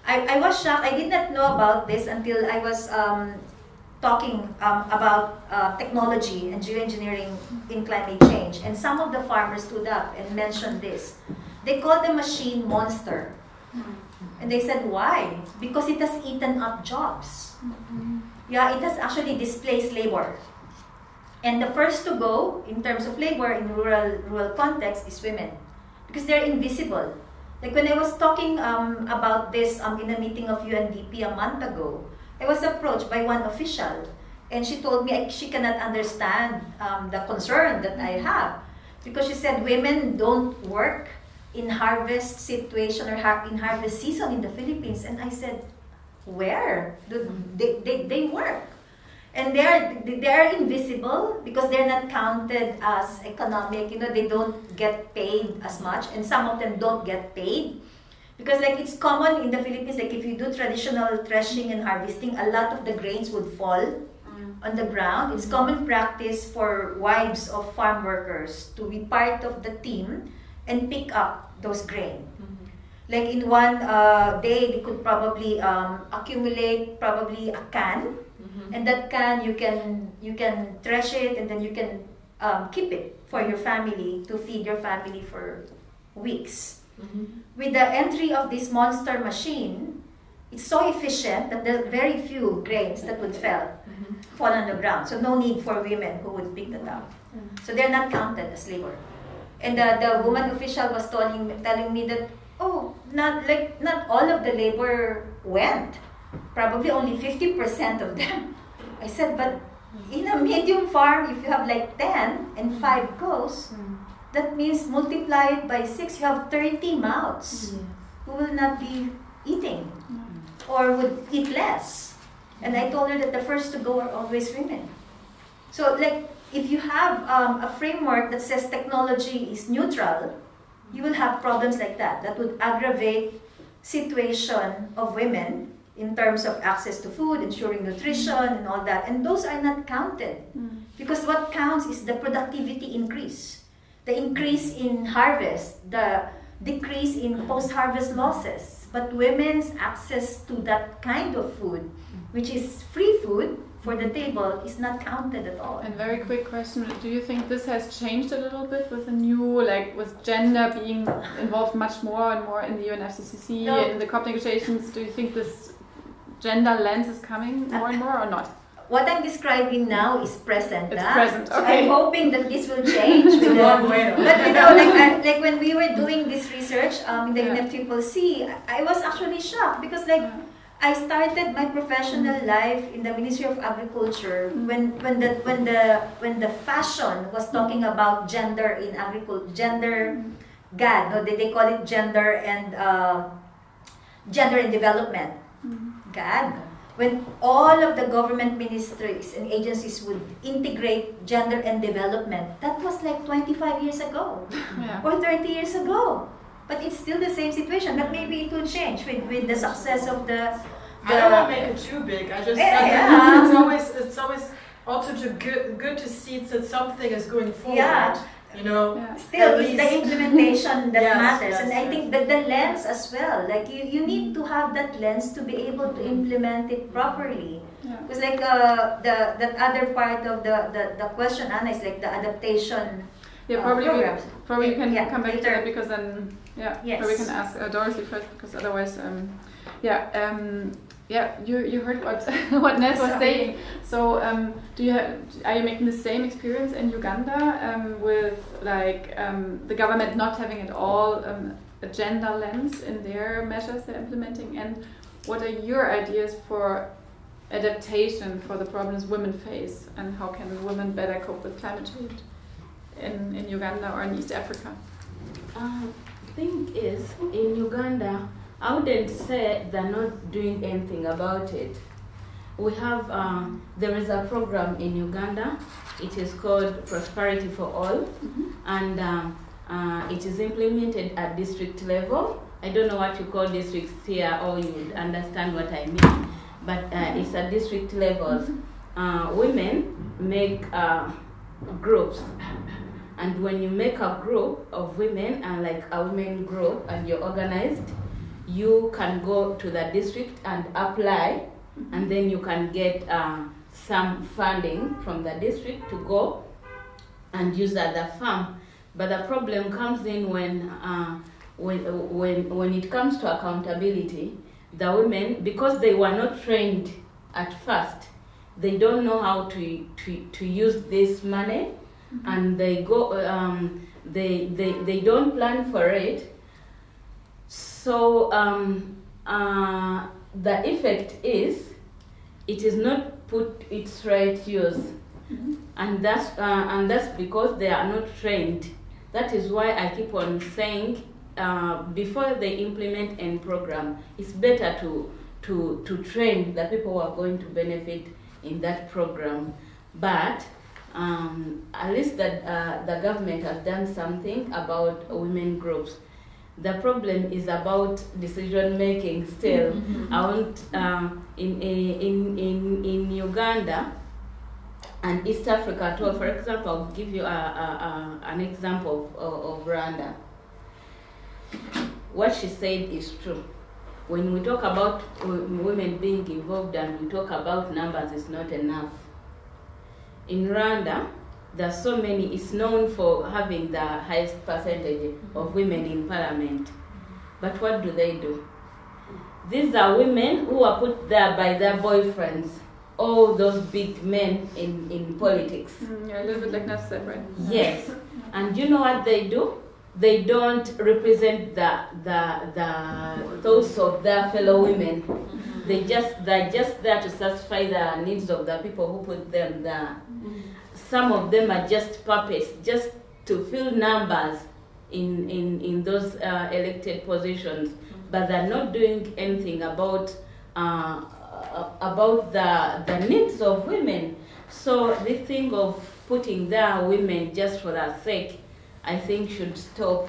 I, I was shocked. I did not know about this until I was um, talking um, about uh, technology and geoengineering in climate change. And some of the farmers stood up and mentioned this. They called the machine monster. And they said, why? Because it has eaten up jobs. Mm-hmm. Yeah, it has actually displaced labor. And the first to go in terms of labor in rural rural context is women, because they're invisible. Like when I was talking um, about this um, in a meeting of UNDP a month ago, I was approached by one official, and she told me she cannot understand um, the concern that I have, because she said women don't work in harvest situation or in harvest season in the Philippines. And I said, where? do mm-hmm. They, they, they work. And they're, they're invisible because they're not counted as economic. You know, they don't get paid as much. And some of them don't get paid. Because like it's common in the Philippines, like if you do traditional threshing and harvesting, a lot of the grains would fall mm. on the ground. It's common practice for wives of farm workers to be part of the team and pick up those grain. Like in one uh, day, they could probably um, accumulate probably a can, and that can you can you can thresh it, and then you can um, keep it for your family to feed your family for weeks. With the entry of this monster machine, it's so efficient that there are very few grains that would fall fall on the ground. So no need for women who would pick that up. So they're not counted as labor. And the, the woman official was telling telling me that oh not like not all of the labor went. Probably only fifty percent of them. I said, but in a medium farm, if you have like ten and five goes, hmm. that means multiply it by six. You have thirty mouths hmm. who will not be eating hmm. or would eat less. And I told her that the first to go are always women. So, like, if you have um, a framework that says technology is neutral, you will have problems like that. That would aggravate situation of women in terms of access to food, ensuring nutrition, and all that. And those are not counted mm. because what counts is the productivity increase, the increase in harvest, the decrease in post-harvest losses. But women's access to that kind of food, which is free food for the table, is not counted at all. And very quick question: Do you think this has changed a little bit with the new, like, with gender being involved much more and more in the UNFCCC No. in the COP negotiations? Do you think this gender lens is coming more and more, or not? What I'm describing now is present. It's present, okay. I'm hoping that this will change. It's a with the- long way. But you know, like, I, like when we were doing this research um, in the Yeah. UNFCCC, I I was actually shocked because like I started my professional mm. life in the Ministry of Agriculture mm. when when the when the when the fashion was talking about gender in agriculture, gender mm. GAD, no, they, they call it gender and uh, gender and development. GAD. When all of the government ministries and agencies would integrate gender and development, that was like 25 years ago Yeah. or 30 years ago. But it's still the same situation. But maybe it will change with, with the success of the. the I don't want to make it too big. I just Yeah, I yeah. it's, it's always it's always also to good good to see that something is going forward. Yeah. You know. Yeah. Still, At it's the implementation that Yes, matters. yes, and I yes. think that the lens as well. Like, you, you need to have that lens to be able to implement it properly. Yeah. Because, like, uh, the that other part of the, the, the question, Anna, is like the adaptation Yeah, uh, probably we, probably we can Yeah, come back to later. that because then yeah, Yes. or we can ask uh, Dorothy first because otherwise um, yeah um, yeah you you heard what what Ned was saying. So um, do you have, are you making the same experience in Uganda um, with like um, the government not having at all um, a gender lens in their measures they're implementing and what are your ideas for adaptation for the problems women face and how can women better cope with climate change in, in Uganda or in East Africa? Uh, thing is, in Uganda, I wouldn't say they're not doing anything about it. We have, um, there is a program in Uganda. It is called Prosperity for All, and um, uh, it is implemented at district level. I don't know what you call districts here, or you would understand what I mean, but uh, it's at district levels. Uh, women make uh, groups and when you make a group of women and like a women group and you're organized you can go to the district and apply and then you can get um, some funding from the district to go and use at the farm. But the problem comes in when uh, when, when when it comes to accountability the women because they were not trained at first they don't know how to to, to use this money and they go um, they, they they don't plan for it. So um, uh, the effect is it is not put its right use. And that's uh, and that's because they are not trained. That is why i keep on saying uh, before they implement any program it's better to to to train the people who are going to benefit in that program. But um, at least that uh, the government has done something about women groups. The problem is about decision making. Still, I want um, in in in in Uganda, and East Africa all. For example, I'll give you a, a, a, an example of, of Rwanda. What she said is true. When we talk about women being involved and we talk about numbers, it's not enough. In Rwanda, there's so many, it's known for having the highest percentage of women in parliament. But what do they do? These are women who are put there by their boyfriends, all those big men in, in politics. Mm, yeah, a little bit like Nef said, right? Yes. And you know what they do? They don't represent the, the, the thoughts of their fellow women. They just, they're just there to satisfy the needs of the people who put them there. Some of them are just puppets, just to fill numbers in, in, in those uh, elected positions, but they're not doing anything about, uh, about the, the needs of women. So the thing of putting their women just for that sake, I think should stop.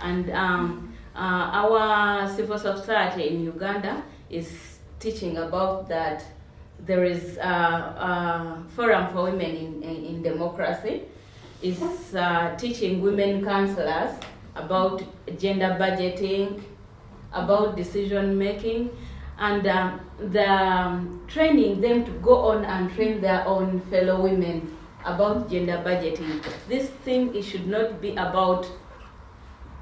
And um, uh, our civil society in Uganda is teaching about that. There is a, a forum for women in, in, in democracy. Is uh, teaching women councillors about gender budgeting, about decision making, and um, the um, training them to go on and train their own fellow women about gender budgeting. This thing it should not be about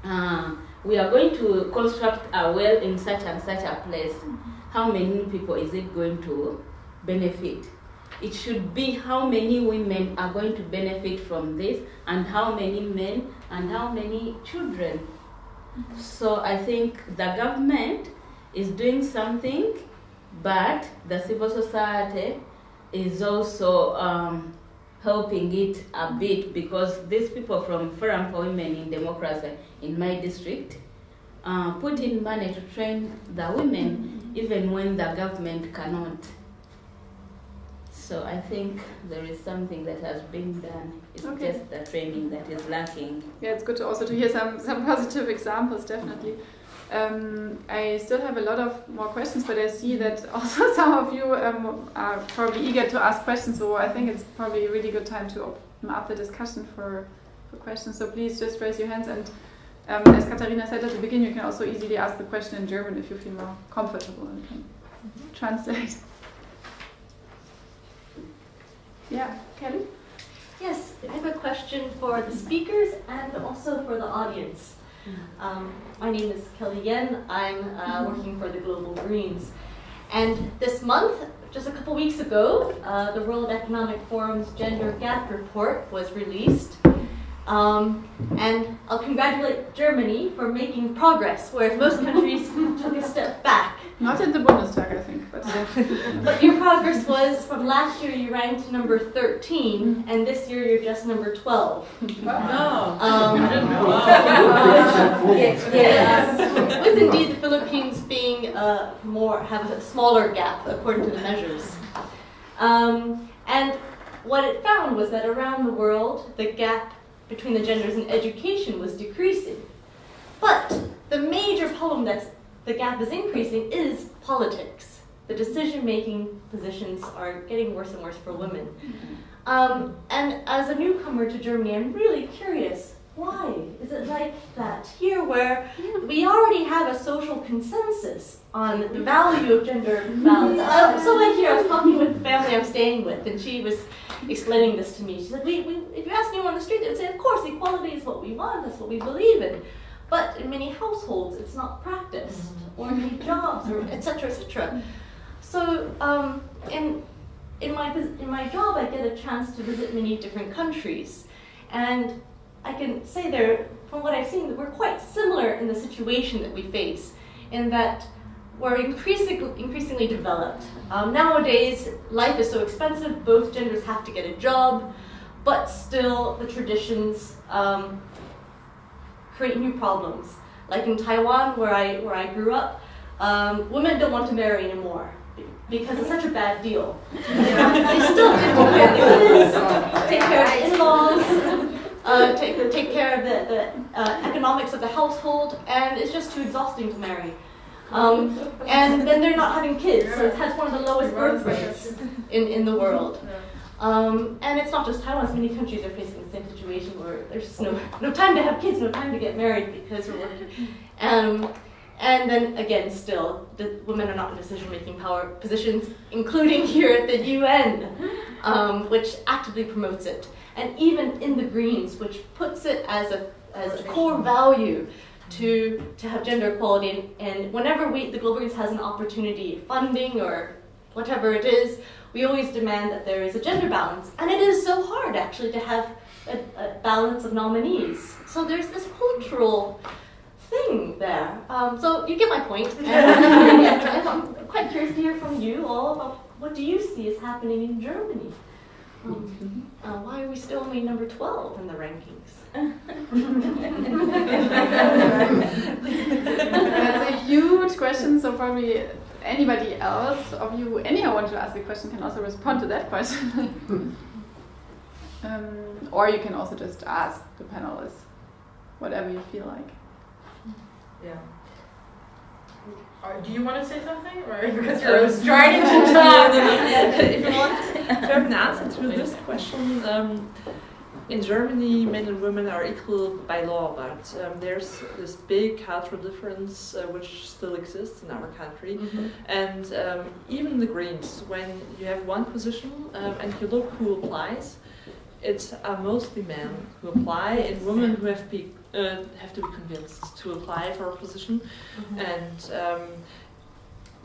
uh, we are going to construct a well in such and such a place. How many people is it going to benefit? It should be how many women are going to benefit from this, and how many men, and how many children. So I think the government is doing something, but the civil society is also um, helping it a bit because these people from Forum for Women in Democracy in my district uh, put in money to train the women even when the government cannot. So I think there is something that has been done. It's Okay. just the training that is lacking. Yeah, it's good to also to hear some, some positive examples, definitely. Um, I still have a lot of more questions, but I see that also some of you um, are probably eager to ask questions, so I think it's probably a really good time to open up the discussion for, for questions. So please just raise your hands and um, as Katharina said at the beginning, you can also easily ask the question in German if you feel more comfortable and can translate. Yeah, Kelly? Yes, I have a question for the speakers and also for the audience. Um, my name is Kelly Yen. I'm uh, working for the Global Greens. And this month, just a couple weeks ago, uh, the World Economic Forum's Gender Gap Report was released. Um, and I'll congratulate Germany for making progress, whereas most countries took a step back. Not in the Bundestag, I think, but But your progress was from last year you ranked number 13, and this year you're just number 12. No. Um, yes, yes. With indeed the Philippines being uh, more have a smaller gap according to the measures. Um, and what it found was that around the world the gap between the genders in education was decreasing. But the major problem that the gap is increasing is politics. The decision-making positions are getting worse and worse for women. Um, and as a newcomer to Germany, I'm really curious. Why is it like that here, where we already have a social consensus on the value of gender balance? Uh, so like here, I was talking with the family I'm staying with, and she was explaining this to me. She said, we, we, "If you ask anyone on the street, they would say, of course, equality is what we want. That's what we believe in." But in many households, it's not practiced, or in many jobs, or etc. etc. So, um, in in my in my job, I get a chance to visit many different countries, and I can say there, from what I've seen, that we're quite similar in the situation that we face, in that we're increasingly increasingly developed. Um, nowadays, life is so expensive; both genders have to get a job, but still, the traditions um, create new problems. Like in Taiwan, where I where I grew up, um, women don't want to marry anymore because it's such a bad deal. They, still take care of the kids, take care of the in-laws, uh, take take care of the, the uh, economics of the household, and it's just too exhausting to marry. Um, and then they're not having kids, so it has one of the lowest birth rates in, in the world. Um, and it's not just Taiwan, many countries are facing the same situation where there's just no, no time to have kids, no time to get married because we're working. Um, and then again, still, the women are not in decision-making power positions, including here at the UN, um, which actively promotes it. And even in the Greens, which puts it as a, as a core value to, to have gender equality. And whenever we, the Global Greens has an opportunity, funding or whatever it is, we always demand that there is a gender balance. And it is so hard, actually, to have a, a balance of nominees. So there's this cultural thing there. Um, so you get my point. I'm quite curious to hear from you all about what do you see is happening in Germany? Um, uh, why are we still only number 12 in the rankings? That's a huge question, so probably anybody else of you, anyone want to ask a question can also respond to that question. um, or you can also just ask the panelists, whatever you feel like. Yeah. Or do you want to say something, or because you're striding to talk? if you want to have an answer to this question, um, in Germany, men and women are equal by law, but um, there's this big cultural difference uh, which still exists in our country. Mm-hmm. And um, even the Greens, when you have one position um, and you look who applies, it's uh, mostly men who apply and women who have, be, uh, have to be convinced to apply for a position. Mm-hmm. And um,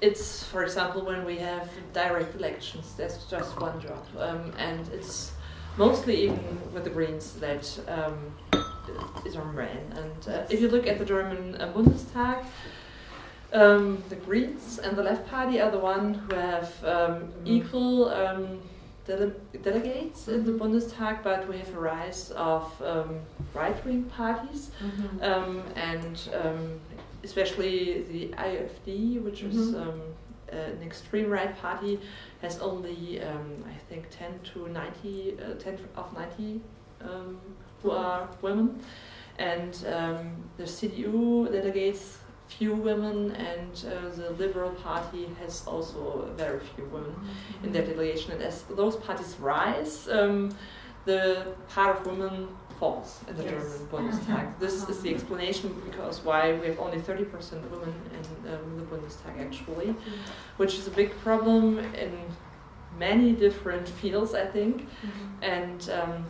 it's, for example, when we have direct elections, that's just one job. Um, and it's mostly even with the Greens that um, is on men. And uh, if you look at the German uh, Bundestag, um, the Greens and the Left Party are the one who have um, equal um, dele delegates in the Bundestag, but we have a rise of um, right-wing parties, Mm-hmm. um, and um, especially the AfD, which is Mhm. um, an extreme right party, has only um, I think 10 to 90, uh, 10 of 90 um, who are women, and um, the CDU delegates few women, and uh, the Liberal Party has also very few women in their delegation. And as those parties rise, um, the part of women falls in the Yes. German Bundestag. This is the explanation because why we have only 30% women in um, the Bundestag actually, which is a big problem in many different fields, I think. And um,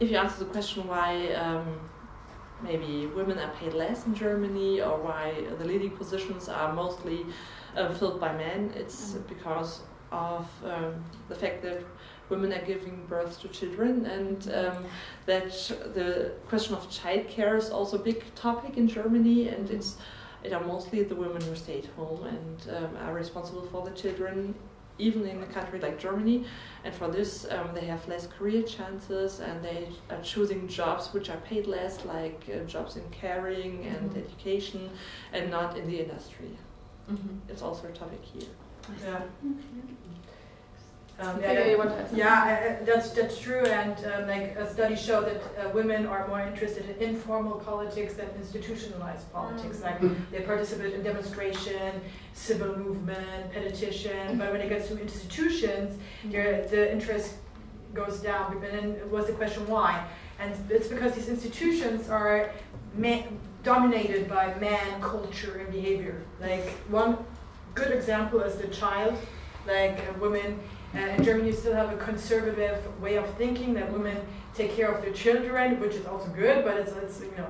if you answer the question why um, maybe women are paid less in Germany or why the leading positions are mostly uh, filled by men, it's because of um, the fact that women are giving birth to children and um, that the question of childcare is also a big topic in Germany and it's it are mostly the women who stay at home and um, are responsible for the children even in a country like Germany and for this um, they have less career chances and they are choosing jobs which are paid less like uh, jobs in caring and Mhm. education and not in the industry Mm-hmm. it's also a topic here Yeah. Um, yeah, you want to add something? yeah, I- I- that's that's true, and um, like a study showed that uh, women are more interested in informal politics than institutionalized politics. Like they participate in demonstration, civil movement, petition, but when it gets to institutions, your, the interest goes down. And then it was the question why, and it's because these institutions are dominated by man culture and behavior. Like one good example is the child, like uh, women. In Germany, you still have a conservative way of thinking that women take care of their children, which is also good, but it's, it's you know,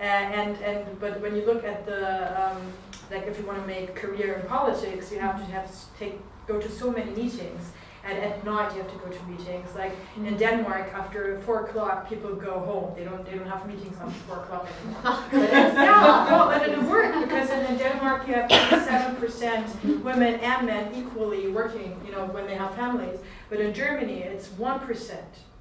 uh, and and but when you look at the um, like if you want to make career in politics, you have to have s- take go to so many meetings, and at night you have to go to meetings. Like in Denmark, after four o'clock, people go home. They don't they don't have meetings after four o'clock anymore. Yeah, well, but it works because in, Denmark you have 87% women and men equally working, you know, when they have families. But in Germany, it's 1%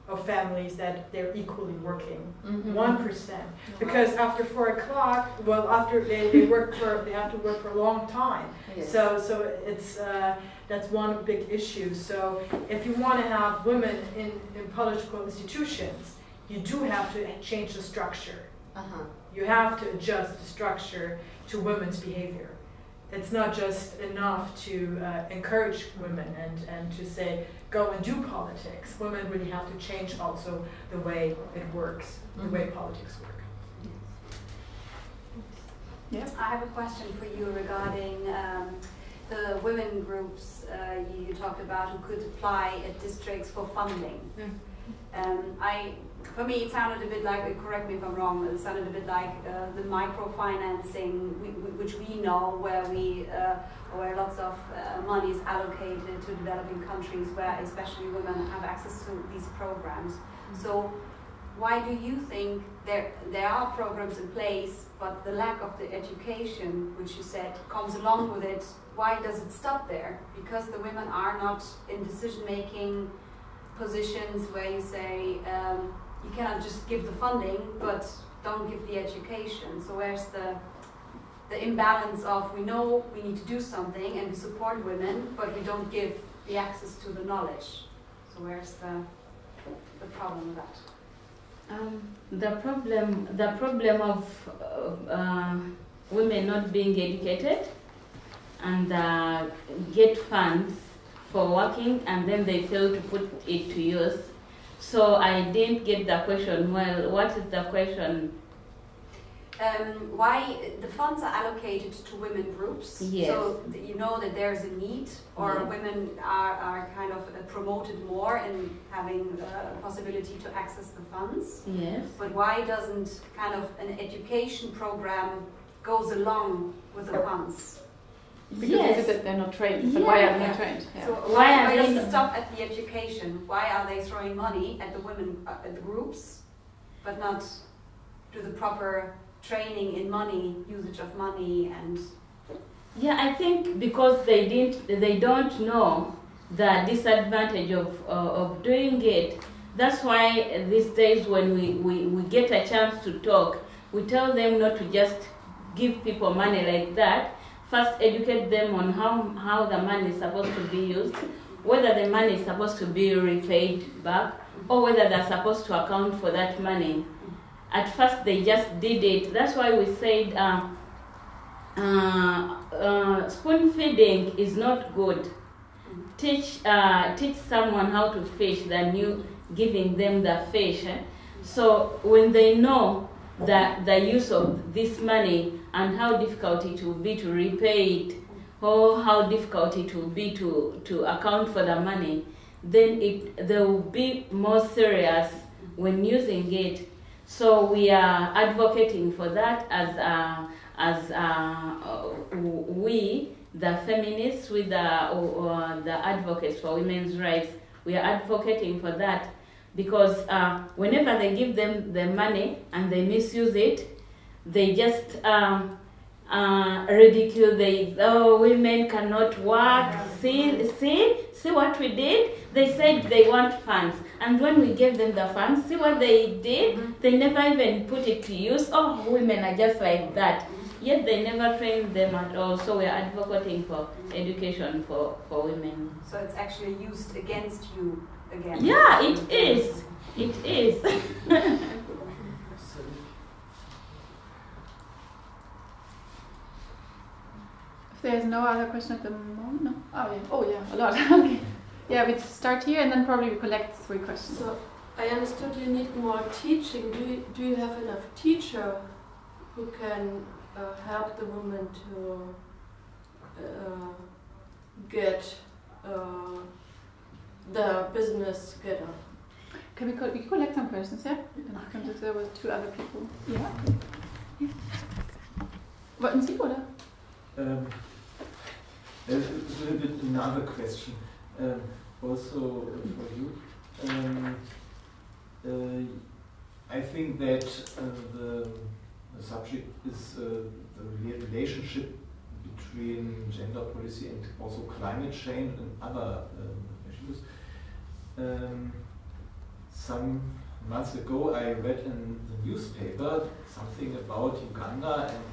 of families that they're equally working. Mm-hmm. One percent, because after four o'clock, well, after they, they work for, they have to work for a long time. Yes. So, so it's, uh, that's one big issue. So if you want to have women in, in political institutions, you do have to change the structure. Uh-huh. You have to adjust the structure to women's behavior. it's not just enough to uh, encourage women and, and to say, go and do politics. Women really have to change also the way it works, the way politics work. Yeah. I have a question for you regarding um, the women groups uh, you, talked about who could apply at districts for funding. Um, I, for me, it sounded a bit like, correct me if I'm wrong, it sounded a bit like uh, the microfinancing, we, we, which we know where we, uh, where lots of uh, money is allocated to developing countries where especially women have access to these programs. So why do you think there, there are programs in place, but the lack of the education, which you said, comes along with it, why does it stop there? Because the women are not in decision-making positions where you say, um, you cannot just give the funding, but don't give the education. So where's the, the imbalance of, we know we need to do something and we support women, but we don't give the access to the knowledge. So where's the, the problem with that? Um, the problem, the problem of uh, uh, women not being educated and uh, get funds for working and then they fail to put it to use. So I didn't get the question. Well, what is the question? Um, why the funds are allocated to women groups? Yes. So you know that there's a need, or Yeah. women are, are kind of uh, promoted more in having uh, a possibility to access the funds. Yes. But why doesn't kind of an education program goes along with the funds? Because yes. you said they're not trained, but why are they Yeah. not trained? Yeah. So Why why, are they does it stop at the education? Why are they throwing money at the women uh, at the groups, but not do the proper training in money, usage of money, and Yeah, I think because they didn't, they don't know the disadvantage of uh, of doing it. That's why these days when we, we, we get a chance to talk, we tell them not to just give people money like that. First, educate them on how how the money is supposed to be used, whether the money is supposed to be repaid back, or whether they're supposed to account for that money. At first, they just did it. That's why we said. Um, uh, uh, spoon feeding is not good. Teach uh, teach someone how to fish than you giving them the fish. eh? So when they know that the use of this money and how difficult it will be to repay it, or how difficult it will be to, to account for the money, then it they will be more serious when using it. So we are advocating for that as a as uh, we, the feminists, with the, uh, the advocates for women's rights, we are advocating for that because uh, whenever they give them the money and they misuse it, they just um, uh, ridicule. They oh women cannot work. See see see what we did. They said they want funds, and when we gave them the funds, see what they did. They never even put it to use. Oh, women are just like that. Yet they never trained them at all. So we are advocating for education for, for women. so it's actually used against you again. Yeah, it is. It is. If there's no other question at the moment, no. Oh yeah. Oh yeah, a lot. okay. Yeah, we start here and then probably we collect three questions. So I understood you need more teaching. Do you, do you have enough teacher who can uh, help the woman to uh, get uh, the business together? Can we, co- we collect some questions, yeah? And we can do there with two other people. Ja. ja. Wollten Sie, oder? Um, a little bit another question, um, also for you. Um, uh, I think that uh, the, the subject is uh, the relationship between gender policy and also climate change and other um, issues. Um, some months ago, I read in the newspaper something about Uganda, and,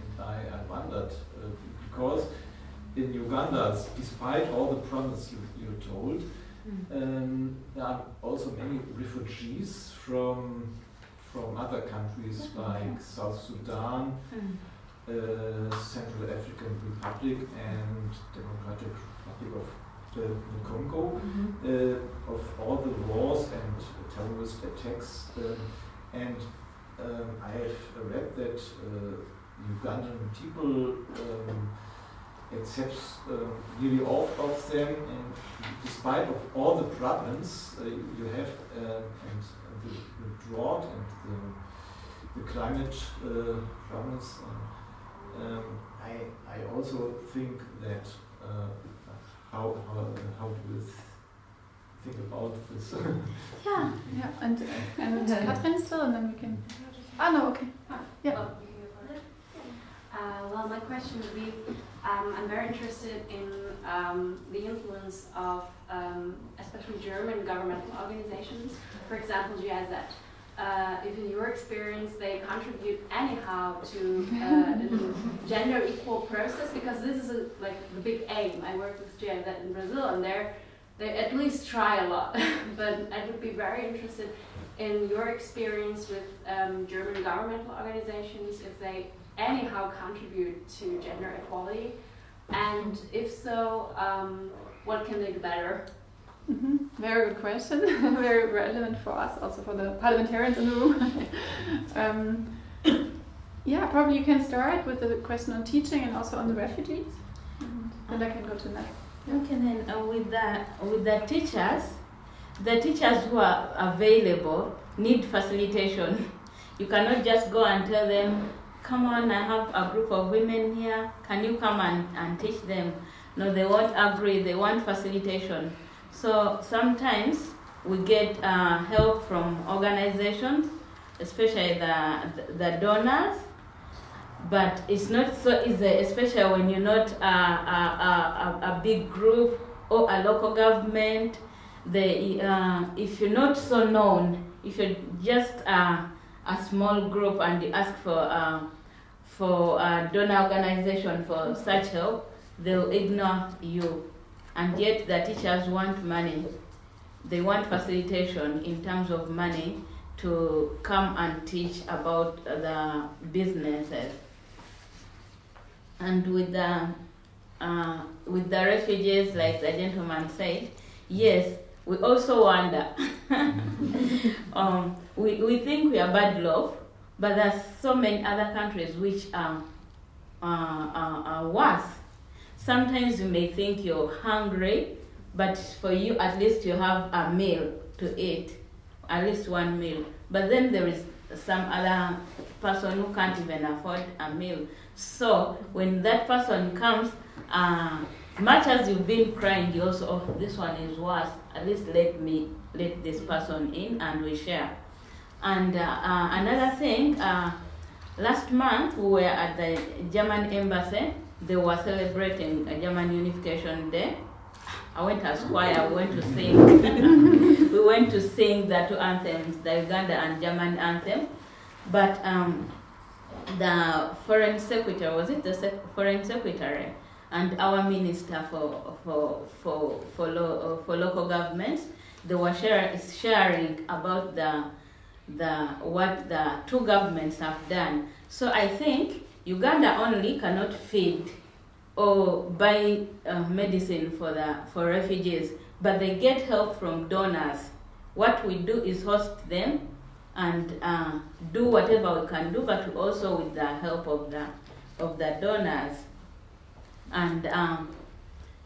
and, I, I wondered uh, because in Uganda, despite all the promise you, you told, um, there are also many refugees from from other countries like South Sudan, uh, Central African Republic and Democratic Republic of the, the Congo, uh, of all the wars and terrorist attacks. Um, and um, I have read that uh, Ugandan people um, accept uh, nearly all of them, and despite of all the problems uh, you have uh, and the, the drought and the, the climate uh, problems, uh, um, I, I also think that uh, how, how, how do you think about this? Yeah. Yeah, and and Katrin still, and then we can. Ah no, okay. Yeah. Uh, well, my question would be um, I'm very interested in um, the influence of um, especially German governmental organizations, for example, GIZ. Uh, if in your experience they contribute anyhow to uh, gender equal process, because this is a, like the big aim. I work with GIZ in Brazil, and they're they at least try a lot. but I would be very interested in your experience with um, German governmental organizations, if they anyhow contribute to gender equality, and if so, um, what can they do better? Hmm Very good question. Very relevant for us, also for the parliamentarians in the room. um, yeah, probably you can start with the question on teaching and also on the refugees. And then I can go to next. Okay, then uh, with the with the teachers, the teachers who are available need facilitation. You cannot just go and tell them, "Come on, I have a group of women here. Can you come and, and teach them?" No, they won't agree. They want facilitation. So sometimes we get uh, help from organizations, especially the the donors but it's not so easy, especially when you're not a, a, a, a, big group or a local government. The, uh, if you're not so known, if you're just uh, a small group and you ask for uh, for a donor organization for such help, they'll ignore you. And yet the teachers want money. They want facilitation in terms of money to come and teach about the businesses and with the uh, with the refugees, like the gentleman said, yes, we also wonder. um, we, we think we are bad luck, but there's so many other countries which are, uh, are, are worse. Sometimes you may think you're hungry, but for you at least you have a meal to eat, at least one meal. But then there is some other person who can't even afford a meal. So when that person comes, uh, much as you've been crying, you also, oh, this one is worse. At least let me let this person in, and we share. And uh, uh, another thing, uh, last month we were at the German embassy. They were celebrating a German Unification Day. I went as choir. We went to sing. we went to sing the two anthems, the Uganda and German anthem. But um, the foreign secretary was it the sec- foreign secretary and our minister for for for for, lo- for local governments they were share, sharing about the the what the two governments have done so i think uganda only cannot feed or buy uh, medicine for the for refugees but they get help from donors what we do is host them and uh, do whatever we can do, but also with the help of the of the donors. And um,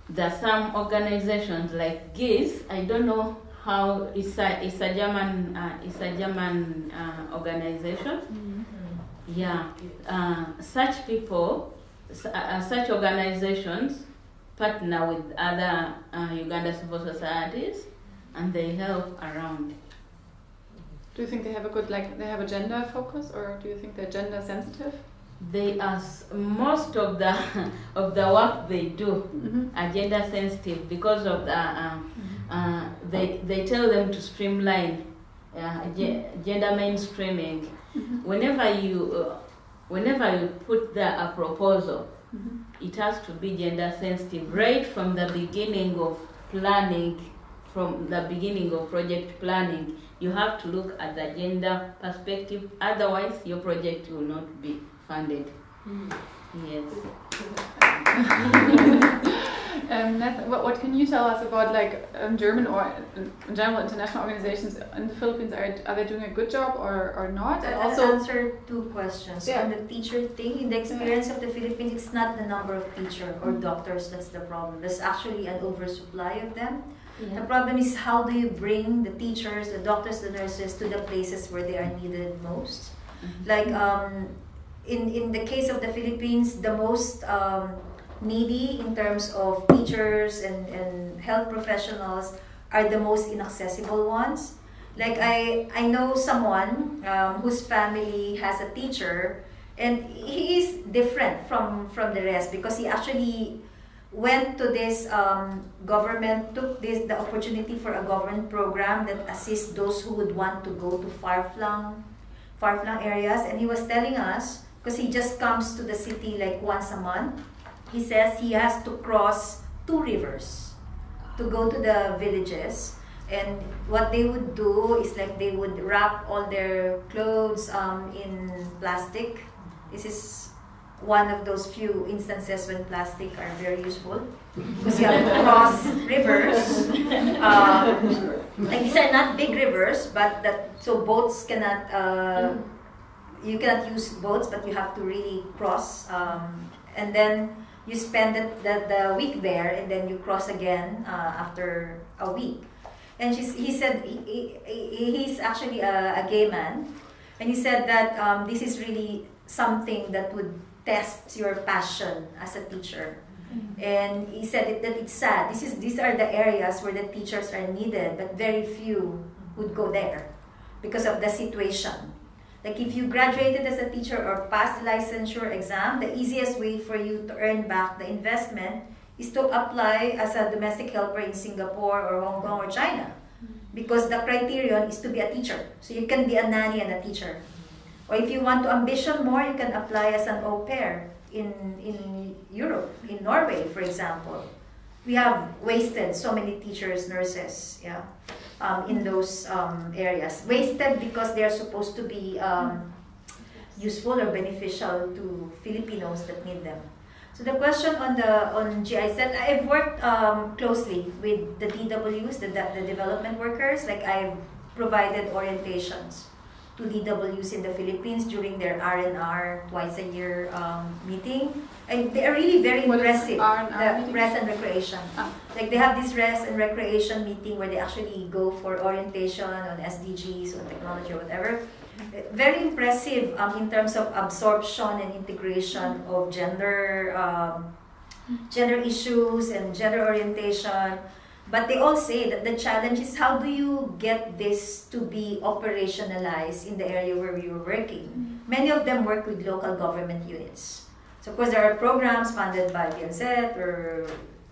there are some organizations like GIZ. I don't know how it's a it's a German uh, it's a German uh, organization. Yeah, uh, such people, uh, such organizations partner with other uh, Uganda civil societies, and they help around. Do you think they have a good like they have a gender focus, or do you think they're gender sensitive? they are most of the of the work they do Mm-hmm. are gender sensitive because of the uh, uh, they they tell them to streamline uh, ge- gender mainstreaming whenever you uh, whenever you put there a proposal Mm-hmm. it has to be gender sensitive right from the beginning of planning from the beginning of project planning you have to look at the gender perspective otherwise your project will not be funded Yes. um, what, what can you tell us about like um, German or in general international organizations in the Philippines? Are, are they doing a good job or, or not? And I'll also, answer two questions. Yeah. On the teacher thing, in the experience of the Philippines, it's not the number of teacher or doctors that's the problem. There's actually an oversupply of them. The problem is how do you bring the teachers, the doctors, the nurses to the places where they are needed most. Like um, in in the case of the Philippines, the most um, needy in terms of teachers and, and health professionals are the most inaccessible ones. Like I I know someone um, whose family has a teacher, and he is different from from the rest because he actually went to this um, government took this the opportunity for a government program that assists those who would want to go to far-flung far-flung areas and he was telling us because he just comes to the city like once a month he says he has to cross two rivers to go to the villages. And what they would do is like they would wrap all their clothes um, in plastic. This is one of those few instances when plastic are very useful. Because you have to cross rivers. Um, like these are not big rivers but that so boats cannot uh, you cannot use boats but you have to really cross um, and then you spend the, the, the week there and then you cross again uh, after a week. And she's, he said he, he, he's actually a, a gay man. And he said that um, this is really something that would test your passion as a teacher. And he said it, that it's sad. This is these are the areas where the teachers are needed but very few would go there because of the situation like if you graduated as a teacher or passed the licensure exam the easiest way for you to earn back the investment is to apply as a domestic helper in singapore or hong kong or china. Because the criterion is to be a teacher. So you can be a nanny and a teacher. Or if you want to ambition more you can apply as an au pair in, in Europe, in Norway, for example. We have wasted so many teachers, nurses, yeah, um, in those um, areas. Wasted because they are supposed to be um, useful or beneficial to Filipinos that need them. So the question on the on GIZ, I've worked um, closely with the DWs, the, the development workers. Like I've provided orientations to DWs in the Philippines during their R&R twice a year um, meeting. And they are really very What impressive. R&R the meeting? rest and recreation. Ah. Like they have this rest and recreation meeting where they actually go for orientation on SDGs, on technology or whatever. Very impressive um, in terms of absorption and integration of gender um, gender issues and gender orientation. But they all say that the challenge is how do you get this to be operationalized in the area where we were working. Mm-hmm. Many of them work with local government units. So of course there are programs funded by BMZ or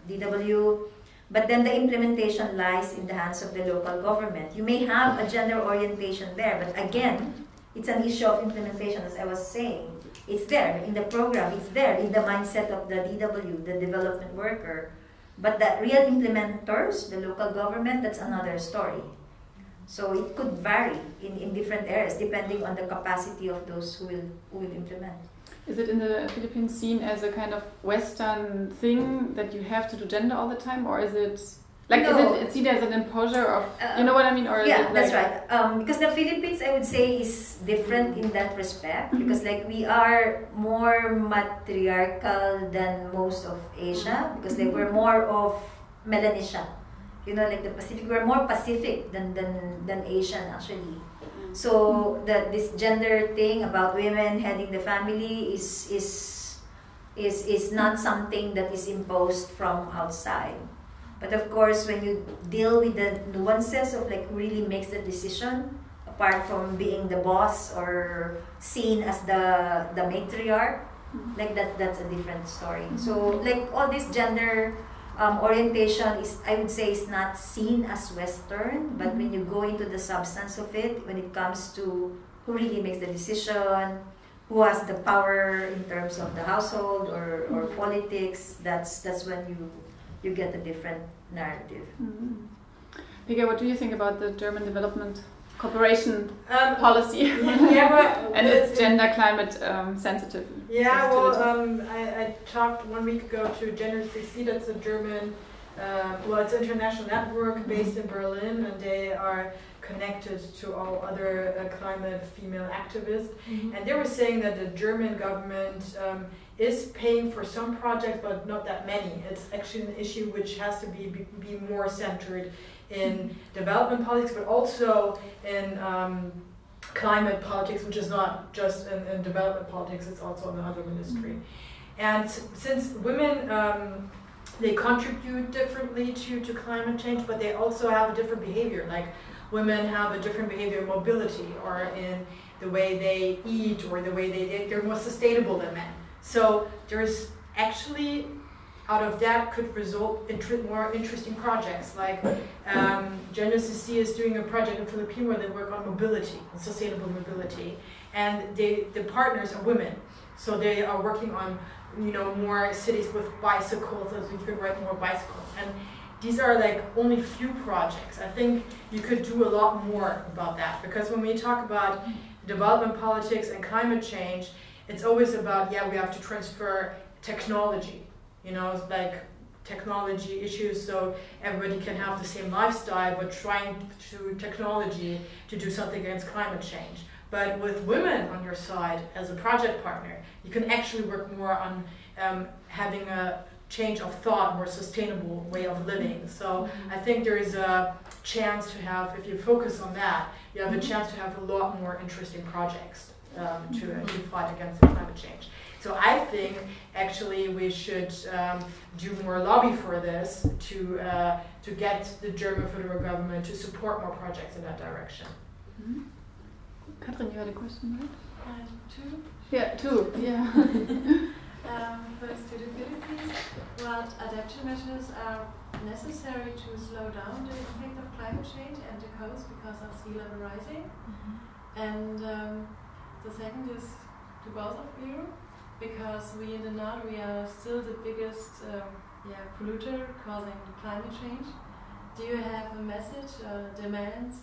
DW, but then the implementation lies in the hands of the local government. You may have a gender orientation there, but again, it's an issue of implementation, as I was saying. It's there in the program, it's there in the mindset of the DW, the development worker. But the real implementers, the local government, that's another story. So it could vary in, in different areas depending on the capacity of those who will, who will implement. is it in the Philippines seen as a kind of Western thing that you have to do gender all the time, or is it like No. is it seen as an imposure of you uh, know what I mean, or is yeah, it that's like, right. Um, because the Philippines, I would say, is different in that respect. Mm-hmm. Because like we are more matriarchal than most of Asia. Because like we're mm-hmm. more of Melanesia. You know, like the Pacific, we're more Pacific than than than Asian actually. Mm-hmm. So the this gender thing about women heading the family is is is is not something that is imposed from outside. But of course, when you deal with the nuances of like really makes the decision, apart from being the boss or seen as the the matriarch, mm-hmm. like that that's a different story. Mm-hmm. So like all this gender um, orientation is I would say is not seen as Western, but when mm-hmm. you go into the substance of it, when it comes to who really makes the decision, who has the power in terms of the household or, or politics, that's that's when you you get a different narrative. Mhm. Pega, what do you think about the German development cooperation Um, policy. yeah, but and it's it's- gender climate um, sensitive. Yeah, well, um, I, I talked one week ago to GenderCC, that's a German, uh, well, it's an international network based in Berlin, and they are connected to all other uh, climate female activists. And they were saying that the German government um, is paying for some projects, but not that many. It's actually an issue which has to be, be, be more centered in development politics, but also in um, climate politics, which is not just in, in development politics, it's also in the other ministry. And since women, um, they contribute differently to, to climate change, but they also have a different behavior. Like women have a different behavior in mobility or in the way they eat or the way they, they they're more sustainable than men. So there's actually out of that could result in more interesting projects like um, CC is doing a project in Philippines where they work on mobility sustainable mobility. And they the partners are women. So they are working on you know more cities with bicycles so we can ride more bicycles. And these are like only few projects. I think you could do a lot more about that. Because when we talk about development politics and climate change it's always about yeah we have to transfer technology you know it's like technology issues so everybody can have the same lifestyle but trying to technology to do something against climate change. But with women on your side as a project partner you can actually work more on um, having a change of thought more sustainable way of living. Mm-hmm. So mm-hmm. i think there is a chance to have if you focus on that you have a mm-hmm. chance to have a lot more interesting projects um, to, to fight against climate change so I think actually we should um, do more lobby for this to uh, to get the German federal government to support more projects in that direction. Katrin, you had a question, right? And two, Yeah, two. Yeah. um, first to the Philippines, what adaptation measures are necessary to slow down the impact of climate change and the coast because of sea level rising? And um, the second is to both of you, because we in the north we are still the biggest um, yeah, polluter causing climate change. Do you have a message or demands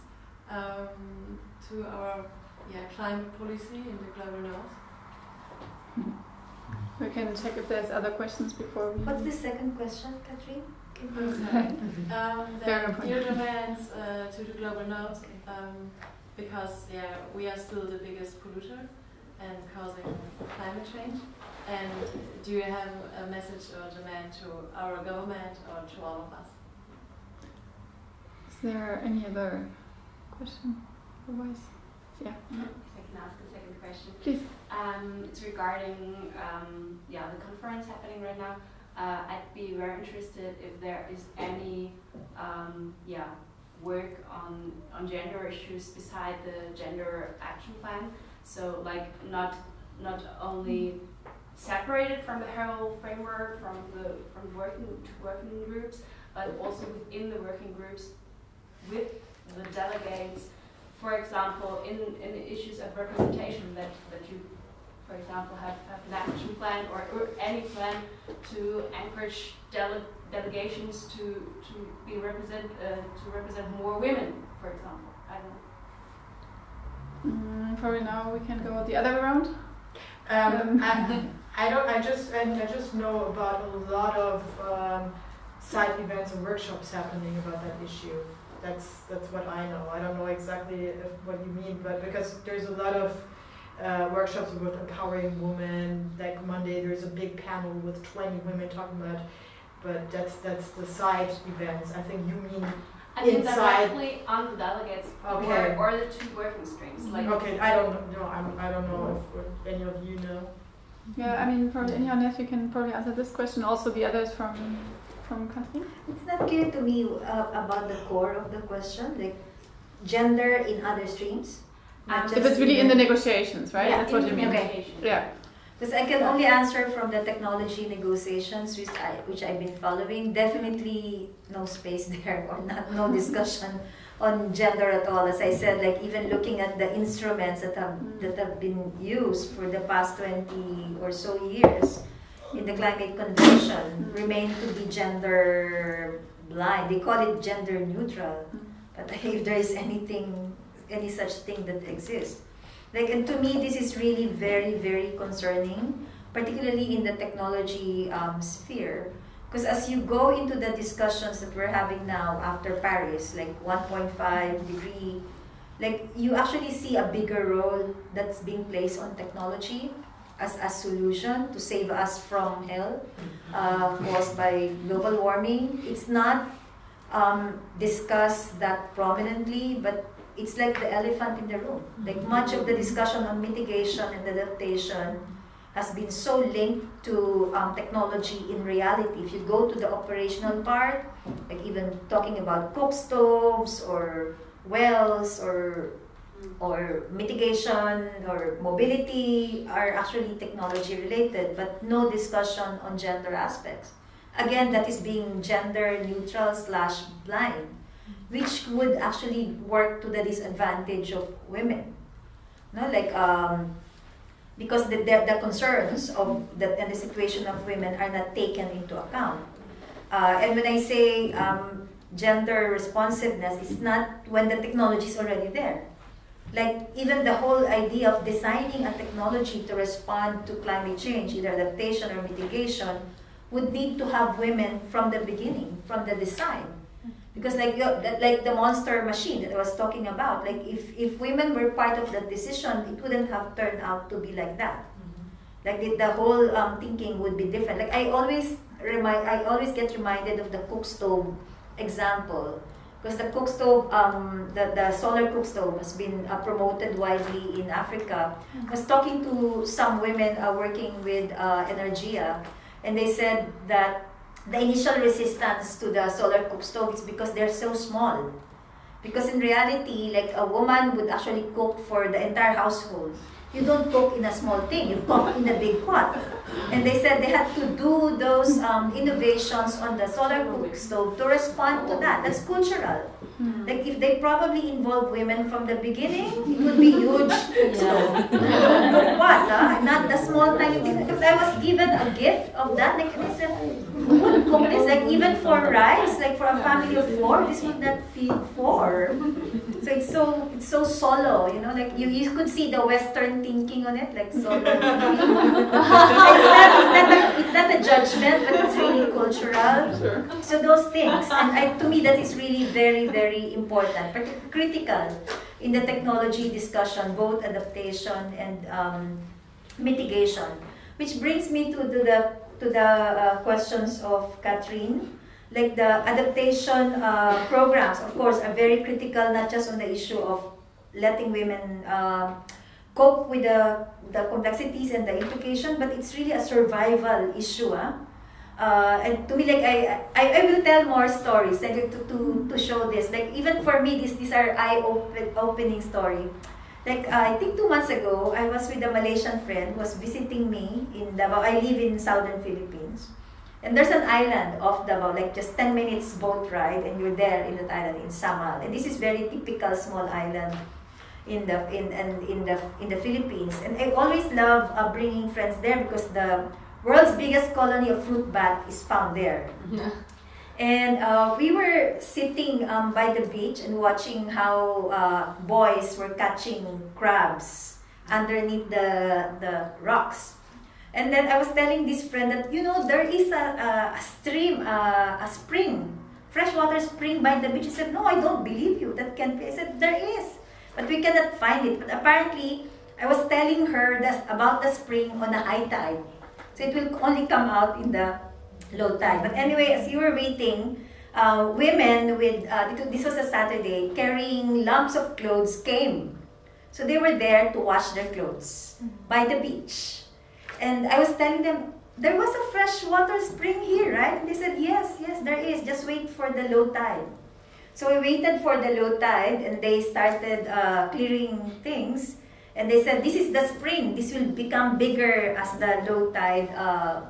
um, to our yeah, climate policy in the global north? we can check if there's other questions before we. What's the second question, Katrin? um, Fair the new demands uh, to the global north, um, because yeah, we are still the biggest polluter and causing climate change. And do you have a message or demand to our government or to all of us? Is there any other question? Otherwise, yeah. If I can ask a second question. Please. Um, it's regarding um, yeah the conference happening right now. Uh, I'd be very interested if there is any um, yeah work on on gender issues beside the gender action plan. So like not not only separated from the whole framework from the from working to working groups, but also within the working groups with the delegates for example, in, in issues of representation that, that you, for example, have, have an action plan or, or any plan to encourage dele- delegations to, to be represent uh, to represent more women, for example. I don't know. Mm, probably now we can go the other way around. Um, I, I don't. I just and I just know about a lot of um, side events and workshops happening about that issue. That's that's what I know. I don't know exactly if, what you mean, but because there's a lot of uh, workshops with empowering women. Like Monday, there's a big panel with 20 women talking about. But that's that's the side events. I think you mean I mean Inside- directly on the delegates Okay. or, or the two working streams. Like okay. I don't know. I'm, I don't know if, if any of you know. Yeah, I mean, probably anyone else, you can probably answer this question. Also, the others from from Katrin. It's not clear to me uh, about the core of the question, like gender in other streams. not Um, just If it's really in the the- negotiations, right? Yeah, That's what you mean. communication. Yeah. Because I can only answer from the technology negotiations, which, I, which I've been following. Definitely no space there or not, no discussion on gender at all. As I said, like even looking at the instruments that have, that have been used for the past 20 or so years in the climate convention remain to be gender blind. They call it gender neutral. But if there is anything any such thing that exists. Like, and to me, this is really very, very concerning, particularly in the technology um, sphere. Because as you go into the discussions that we're having now after Paris, like 1.5 degree, like you actually see a bigger role that's being placed on technology as a solution to save us from hell uh, caused by global warming. It's not um, discussed that prominently, but it's like the elephant in the room. Like much of the discussion on mitigation and adaptation has been so linked to um, technology in reality. If you go to the operational part, like even talking about cook stoves or wells or or mitigation or mobility are actually technology related, but no discussion on gender aspects. Again, that is being gender neutral slash blind, which would actually work to the disadvantage of women. No, like um, because the, the, the concerns of the and the situation of women are not taken into account. Uh, and when I say um, gender responsiveness, it's not when the technology is already there like even the whole idea of designing a technology to respond to climate change, either adaptation or mitigation, would need to have women from the beginning, from the design. Because like like the monster machine that I was talking about, like if, if women were part of that decision, it wouldn't have turned out to be like that. Mm-hmm. Like the, the whole um, thinking would be different. Like I always remind, I always get reminded of the cook stove example because the cook stove, um, the, the solar cook stove has been uh, promoted widely in Africa. I was talking to some women uh, working with uh, Energia, and they said that the initial resistance to the solar cook stove is because they're so small. Because in reality, like a woman would actually cook for the entire household you don't cook in a small thing, you cook in a big pot. And they said they had to do those um, innovations on the solar cook stove to respond to that. That's cultural. Hmm. Like if they probably involve women from the beginning, it would be huge stove. what? Huh? Not the small tiny thing. Because I was given a gift of that. Like they said, who would cook this? Like even for rice, like for a family of four, this would not feed four. So it's so it's so solo, you know, like you, you could see the Western thinking on it, like solo. it's, not, it's, not a, it's not a judgment, but it's really cultural. Sure. So those things, and I, to me, that is really very very important, but critical in the technology discussion, both adaptation and um, mitigation. Which brings me to, to the to the uh, questions of Catherine like the adaptation uh, programs, of course, are very critical, not just on the issue of letting women uh, cope with the, the complexities and the implication, but it's really a survival issue. Huh? Uh, and to me, like I, I, I will tell more stories like to, to, to show this. Like even for me, these these are eye open, opening story. Like uh, I think two months ago, I was with a Malaysian friend who was visiting me in Davao. I live in southern Philippines. And there's an island off Davao, like just 10 minutes boat ride, and you're there in that island in Samal. And this is very typical small island in the in and in, the in the Philippines. And I always love uh, bringing friends there because the world's biggest colony of fruit bat is found there. Yeah. And uh, we were sitting um, by the beach and watching how uh, boys were catching crabs underneath the the rocks. And then I was telling this friend that, you know, there is a, a, a stream, a, a spring, freshwater spring by the beach. He said, no, I don't believe you. That can't be. I said, there is. But we cannot find it. But apparently, I was telling her that, about the spring on the high tide. So it will only come out in the low tide. But anyway, as you were waiting, uh, women with, uh, this was a Saturday, carrying lumps of clothes came. So they were there to wash their clothes by the beach. And I was telling them, there was a freshwater spring here, right? And they said, yes, yes, there is. Just wait for the low tide. So we waited for the low tide and they started uh, clearing things. And they said, this is the spring. This will become bigger as the low tide uh,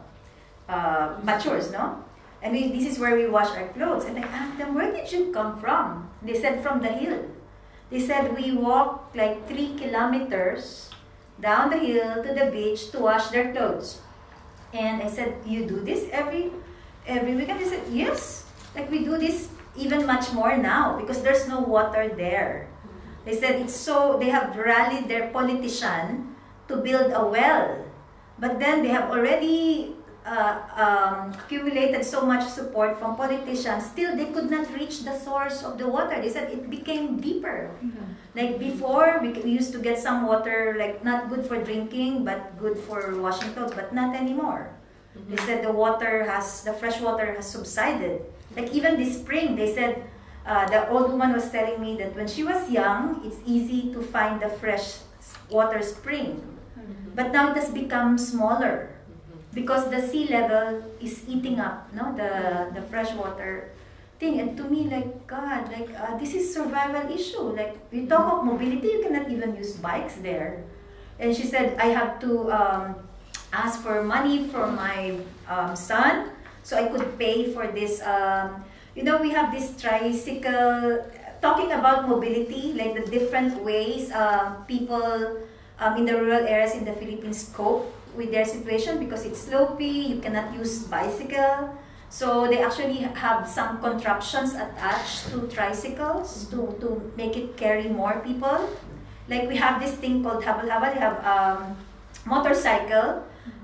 uh, matures, no? And we, this is where we wash our clothes. And I asked them, where did you come from? They said, from the hill. They said, we walked like three kilometers down the hill to the beach to wash their clothes. And I said, you do this every every weekend? They said, yes. Like we do this even much more now because there's no water there. They said it's so, they have rallied their politician to build a well. But then they have already uh, um, accumulated so much support from politicians, still they could not reach the source of the water. They said it became deeper. Mm-hmm. Like before, we, we used to get some water, like not good for drinking, but good for washing clothes, but not anymore. They said the water has, the fresh water has subsided. Like even this spring, they said, uh, the old woman was telling me that when she was young, it's easy to find the fresh water spring. But now it has become smaller because the sea level is eating up no? The the fresh water thing. And to me like god like uh, this is survival issue. Like we talk of mobility you cannot even use bikes there. And she said i have to um, ask for money for my um, son so i could pay for this um, you know we have this tricycle talking about mobility like the different ways uh, people um, in the rural areas in the philippines cope with their situation because it's slopey, you cannot use bicycle. So they actually have some contraptions attached to tricycles to, to make it carry more people. Like we have this thing called habal-habal, they have um, motorcycle.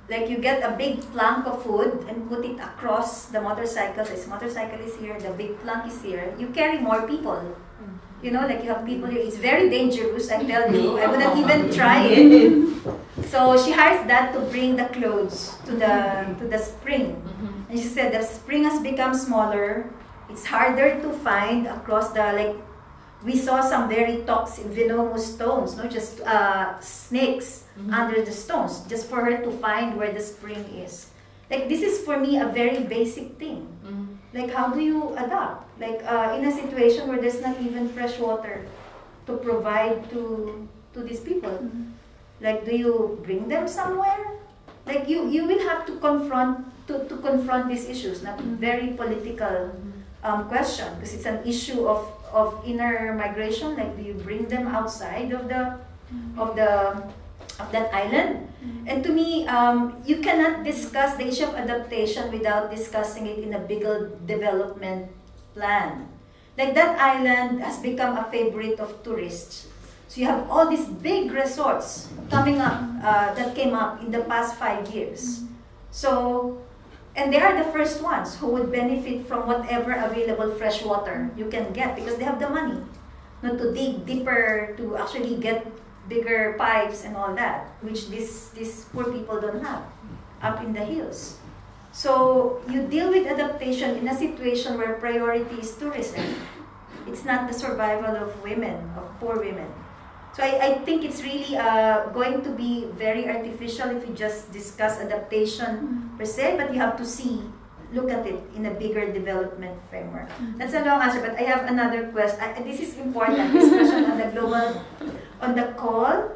Like you get a big plank of wood and put it across the motorcycle. This motorcycle is here, the big plank is here. You carry more people. You know, like you have people here. It's very dangerous, I tell you. I wouldn't even try it. So she hires that to bring the clothes to the to the spring. Mm-hmm. And she said the spring has become smaller. It's harder to find across the like. We saw some very toxic, venomous stones, not just uh, snakes under the stones, just for her to find where the spring is. Like this is for me a very basic thing. Like how do you adapt? Like uh, in a situation where there's not even fresh water to provide to to these people. Like do you bring them somewhere? Like you you will have to confront to, to confront these issues. Not very political um, question because it's an issue of of inner migration. Like do you bring them outside of the of the of that island? And to me, um, you cannot discuss the issue of adaptation without discussing it in a bigger development plan. Like that island has become a favorite of tourists. So you have all these big resorts coming up uh, that came up in the past five years. So, and they are the first ones who would benefit from whatever available fresh water you can get because they have the money. Not to dig deeper to actually get bigger pipes and all that, which these these poor people don't have up in the hills. So you deal with adaptation in a situation where priority is tourism. It's not the survival of women, of poor women. So I, I think it's really uh, going to be very artificial if you just discuss adaptation per se, but you have to see, look at it in a bigger development framework. That's a long answer, but I have another question. I, this is important, this question on the global, on the call.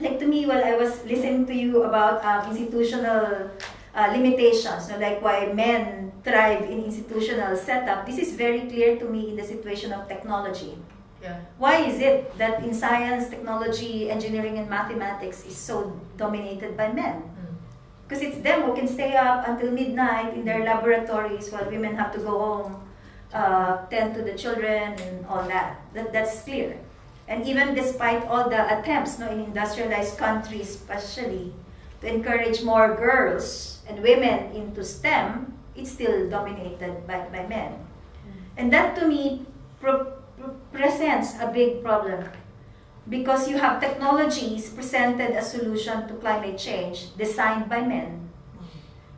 Like to me, while I was listening to you about um, institutional uh, limitations, like why men thrive in institutional setup, this is very clear to me in the situation of technology. Yeah. Why is it that in science, technology, engineering, and mathematics is so dominated by men? Because it's them who can stay up until midnight in their laboratories while women have to go home, uh, tend to the children, and all that. that. That's clear. And even despite all the attempts no, in industrialized countries, especially, to encourage more girls and women into STEM, it's still dominated by, by men. And that to me presents a big problem. Because you have technologies presented as solution to climate change designed by men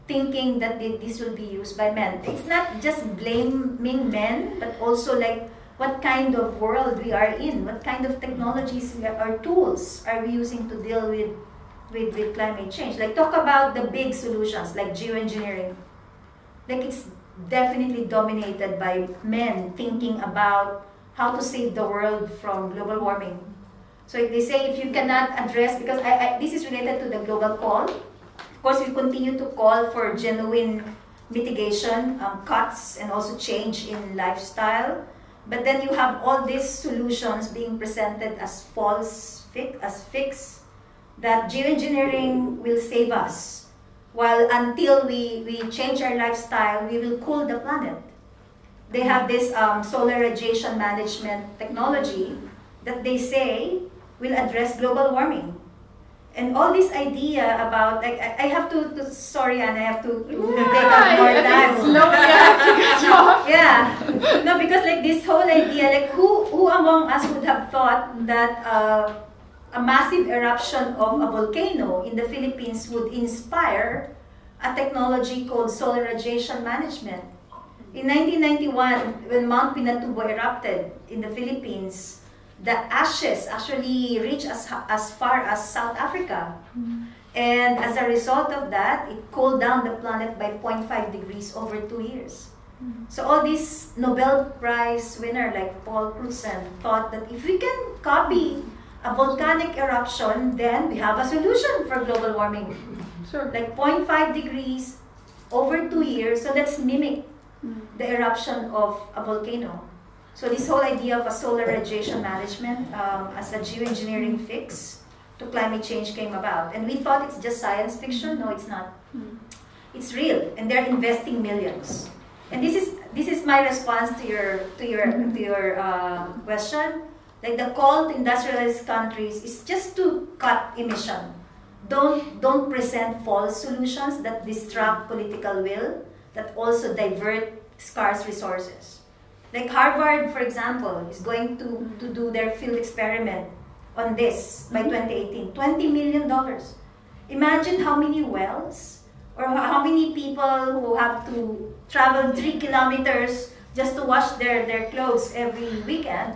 thinking that thi- this will be used by men. It's not just blaming men but also like what kind of world we are in what kind of technologies or tools are we using to deal with with, with climate change. Like talk about the big solutions like geoengineering. Like it's definitely dominated by men thinking about how to save the world from global warming. So they say if you cannot address, because I, I, this is related to the global call. Of course, we continue to call for genuine mitigation, um, cuts, and also change in lifestyle. But then you have all these solutions being presented as false, fi- as fix, that geoengineering will save us. While until we, we change our lifestyle, we will cool the planet. They have this um, solar radiation management technology that they say will address global warming. And all this idea about like I, have to, to sorry and I have to take up more time. Slowly, I have to get off. Yeah. No, because like this whole idea, like who who among us would have thought that uh, a massive eruption of a volcano in the Philippines would inspire a technology called solar radiation management. In 1991, when Mount Pinatubo erupted in the Philippines, the ashes actually reached as, as far as South Africa. Hmm. And as a result of that, it cooled down the planet by 0.5 degrees over two years. Hmm. So all these Nobel Prize winner like Paul Crutzen thought that if we can copy a volcanic eruption, then we have a solution for global warming. Sure. Like 0.5 degrees over two years, so let's mimic the eruption of a volcano. So this whole idea of a solar radiation management um, as a geoengineering fix to climate change came about. And we thought it's just science fiction. No, it's not. It's real, and they're investing millions. And this is this is my response to your to your to your uh, question. Like the call to industrialized countries is just to cut emission. Don't don't present false solutions that distract political will, that also divert scarce resources. Like Harvard, for example, is going to, to do their field experiment on this by mm-hmm. 2018. $20 million. Imagine how many wells or how many people who have to travel three kilometers just to wash their, their clothes every weekend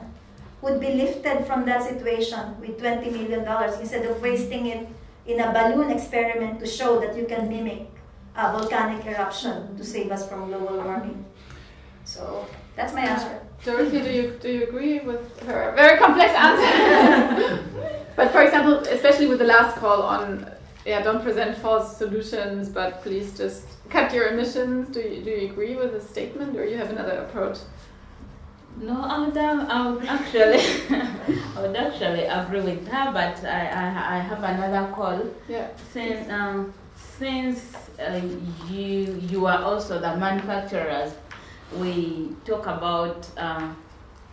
would be lifted from that situation with $20 million instead of wasting it in a balloon experiment to show that you can mimic a volcanic eruption to save us from global warming. So that's my answer. Dorothy, do you do you agree with her very complex answer? but for example, especially with the last call on yeah, don't present false solutions, but please just cut your emissions. Do you do you agree with the statement, or you have another approach? No, I would, I would actually, I would actually agree with her, but I, I, I have another call. Yeah. Since, um, since uh, you, you are also the manufacturers, we talk about,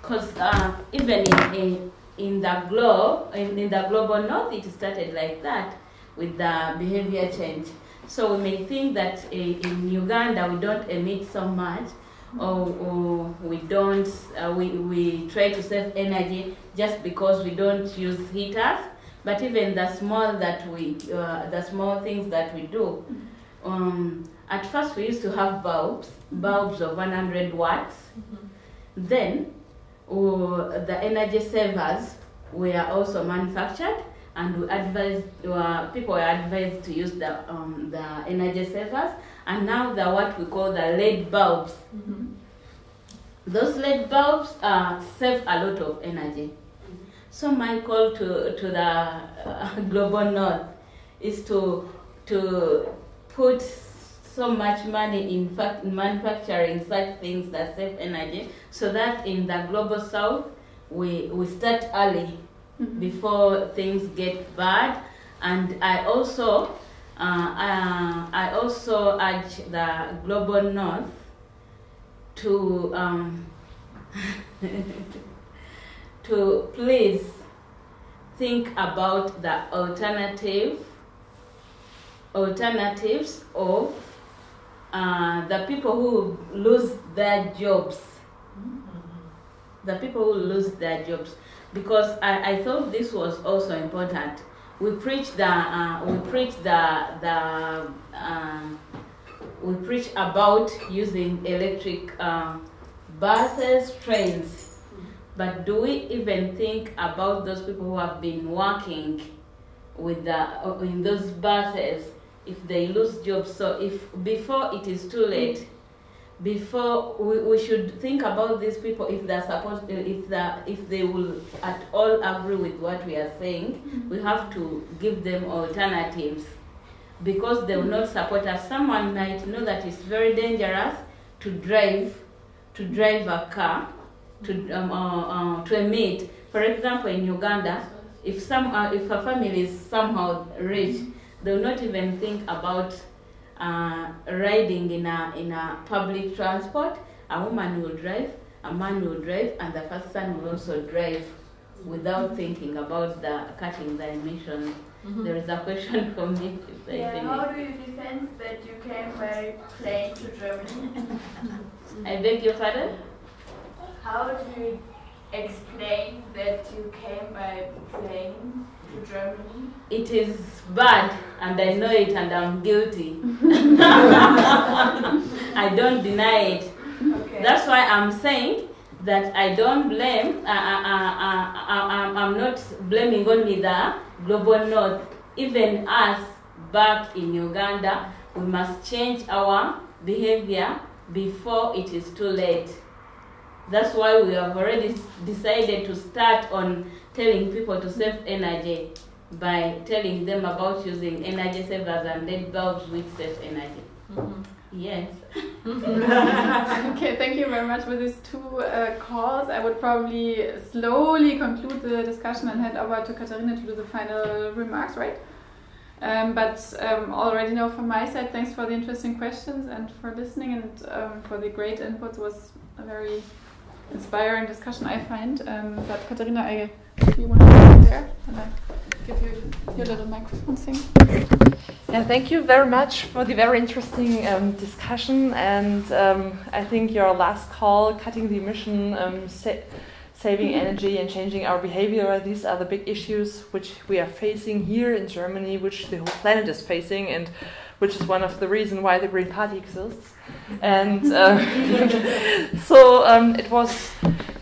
because uh, even in, in, in the globe, in, in the global north, it started like that with the behavior change. So we may think that uh, in Uganda we don't emit so much, or, or we don't uh, we, we try to save energy just because we don't use heaters but even the small that we uh, the small things that we do um, at first we used to have bulbs bulbs of 100 watts. Then uh, the energy savers were also manufactured and we advised uh, people were advised to use the um, the energy savers. And now the what we call the LED bulbs. Those LED bulbs uh, save a lot of energy. So my call to to the uh, global north is to to put so much money in fact in manufacturing such things that save energy, so that in the global south we we start early before things get bad. And I also uh, uh, I also urge the global north to um, to please think about the alternative alternatives of uh, the people who lose their jobs. The people who lose their jobs. Because I, I thought this was also important. We preach the uh, we preach the the uh, we preach about using electric uh, buses trains. But do we even think about those people who have been working with the in those buses if they lose jobs. So if before it is too late before we, we should think about these people if they're supposed if the if they will at all agree with what we are saying. We have to give them alternatives because they will not support us. Someone might know that it's very dangerous to drive to drive a car to um, uh, uh, to emit for example in uganda if some uh, if a family is somehow rich they will not even think about uh, riding in a in a public transport, a woman will drive, a man will drive, and the first son will also drive without thinking about the cutting the emissions. Mhm. There is a question from me. Yeah, how do you defend that you came by plane to Germany? I beg your pardon? How do you explain that you came by plane to Germany? It is bad, and I know it, and I'm guilty. I don't deny it. Okay. That's why I'm saying that I don't blame. Uh, uh, uh, uh, uh, I'm, I'm not blaming only the global north. Even us back in Uganda, we must change our behavior before it is too late. That's why we have already decided to start on telling people to save energy by telling them about using energy savers and LED bulbs with save energy. Mhm. Yes. okay, thank you very much for these two uh, calls. I would probably slowly conclude the discussion and hand over to Katharina to do the final remarks, right? Um, but um, already know from my side, thanks for the interesting questions and for listening and um, for the great inputs. It was a very inspiring discussion, I find. Um, but Katharina, I you want to go there and I give you your little microphone thing. Yeah, thank you very much for the very interesting um, discussion. And um, I think your last call, cutting the emission, um, sa- saving energy, and changing our behavior, these are the big issues which we are facing here in Germany, which the whole planet is facing, and which is one of the reasons why the Green Party exists. And uh, so um, it was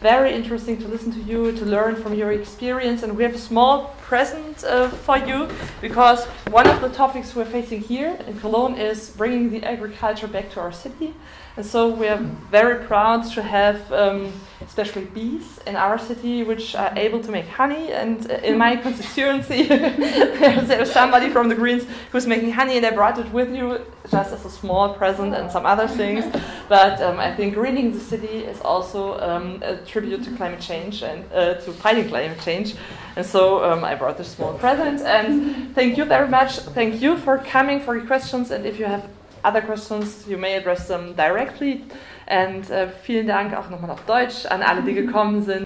very interesting to listen to you, to learn from your experience, and we have a small present uh, for you because one of the topics we're facing here in Cologne is bringing the agriculture back to our city. And so we are very proud to have, um, especially bees in our city, which are able to make honey. And uh, in my constituency, there's, somebody from the Greens who's making honey, and I brought it with you just as a small present and some other things. But um, I think greening the city is also um, a tribute to climate change and uh, to fighting climate change. And so um, I brought this small present. And thank you very much. Thank you for coming, for your questions. And if you have other questions, you may address them directly. And äh, vielen Dank auch nochmal auf Deutsch an alle, die gekommen sind.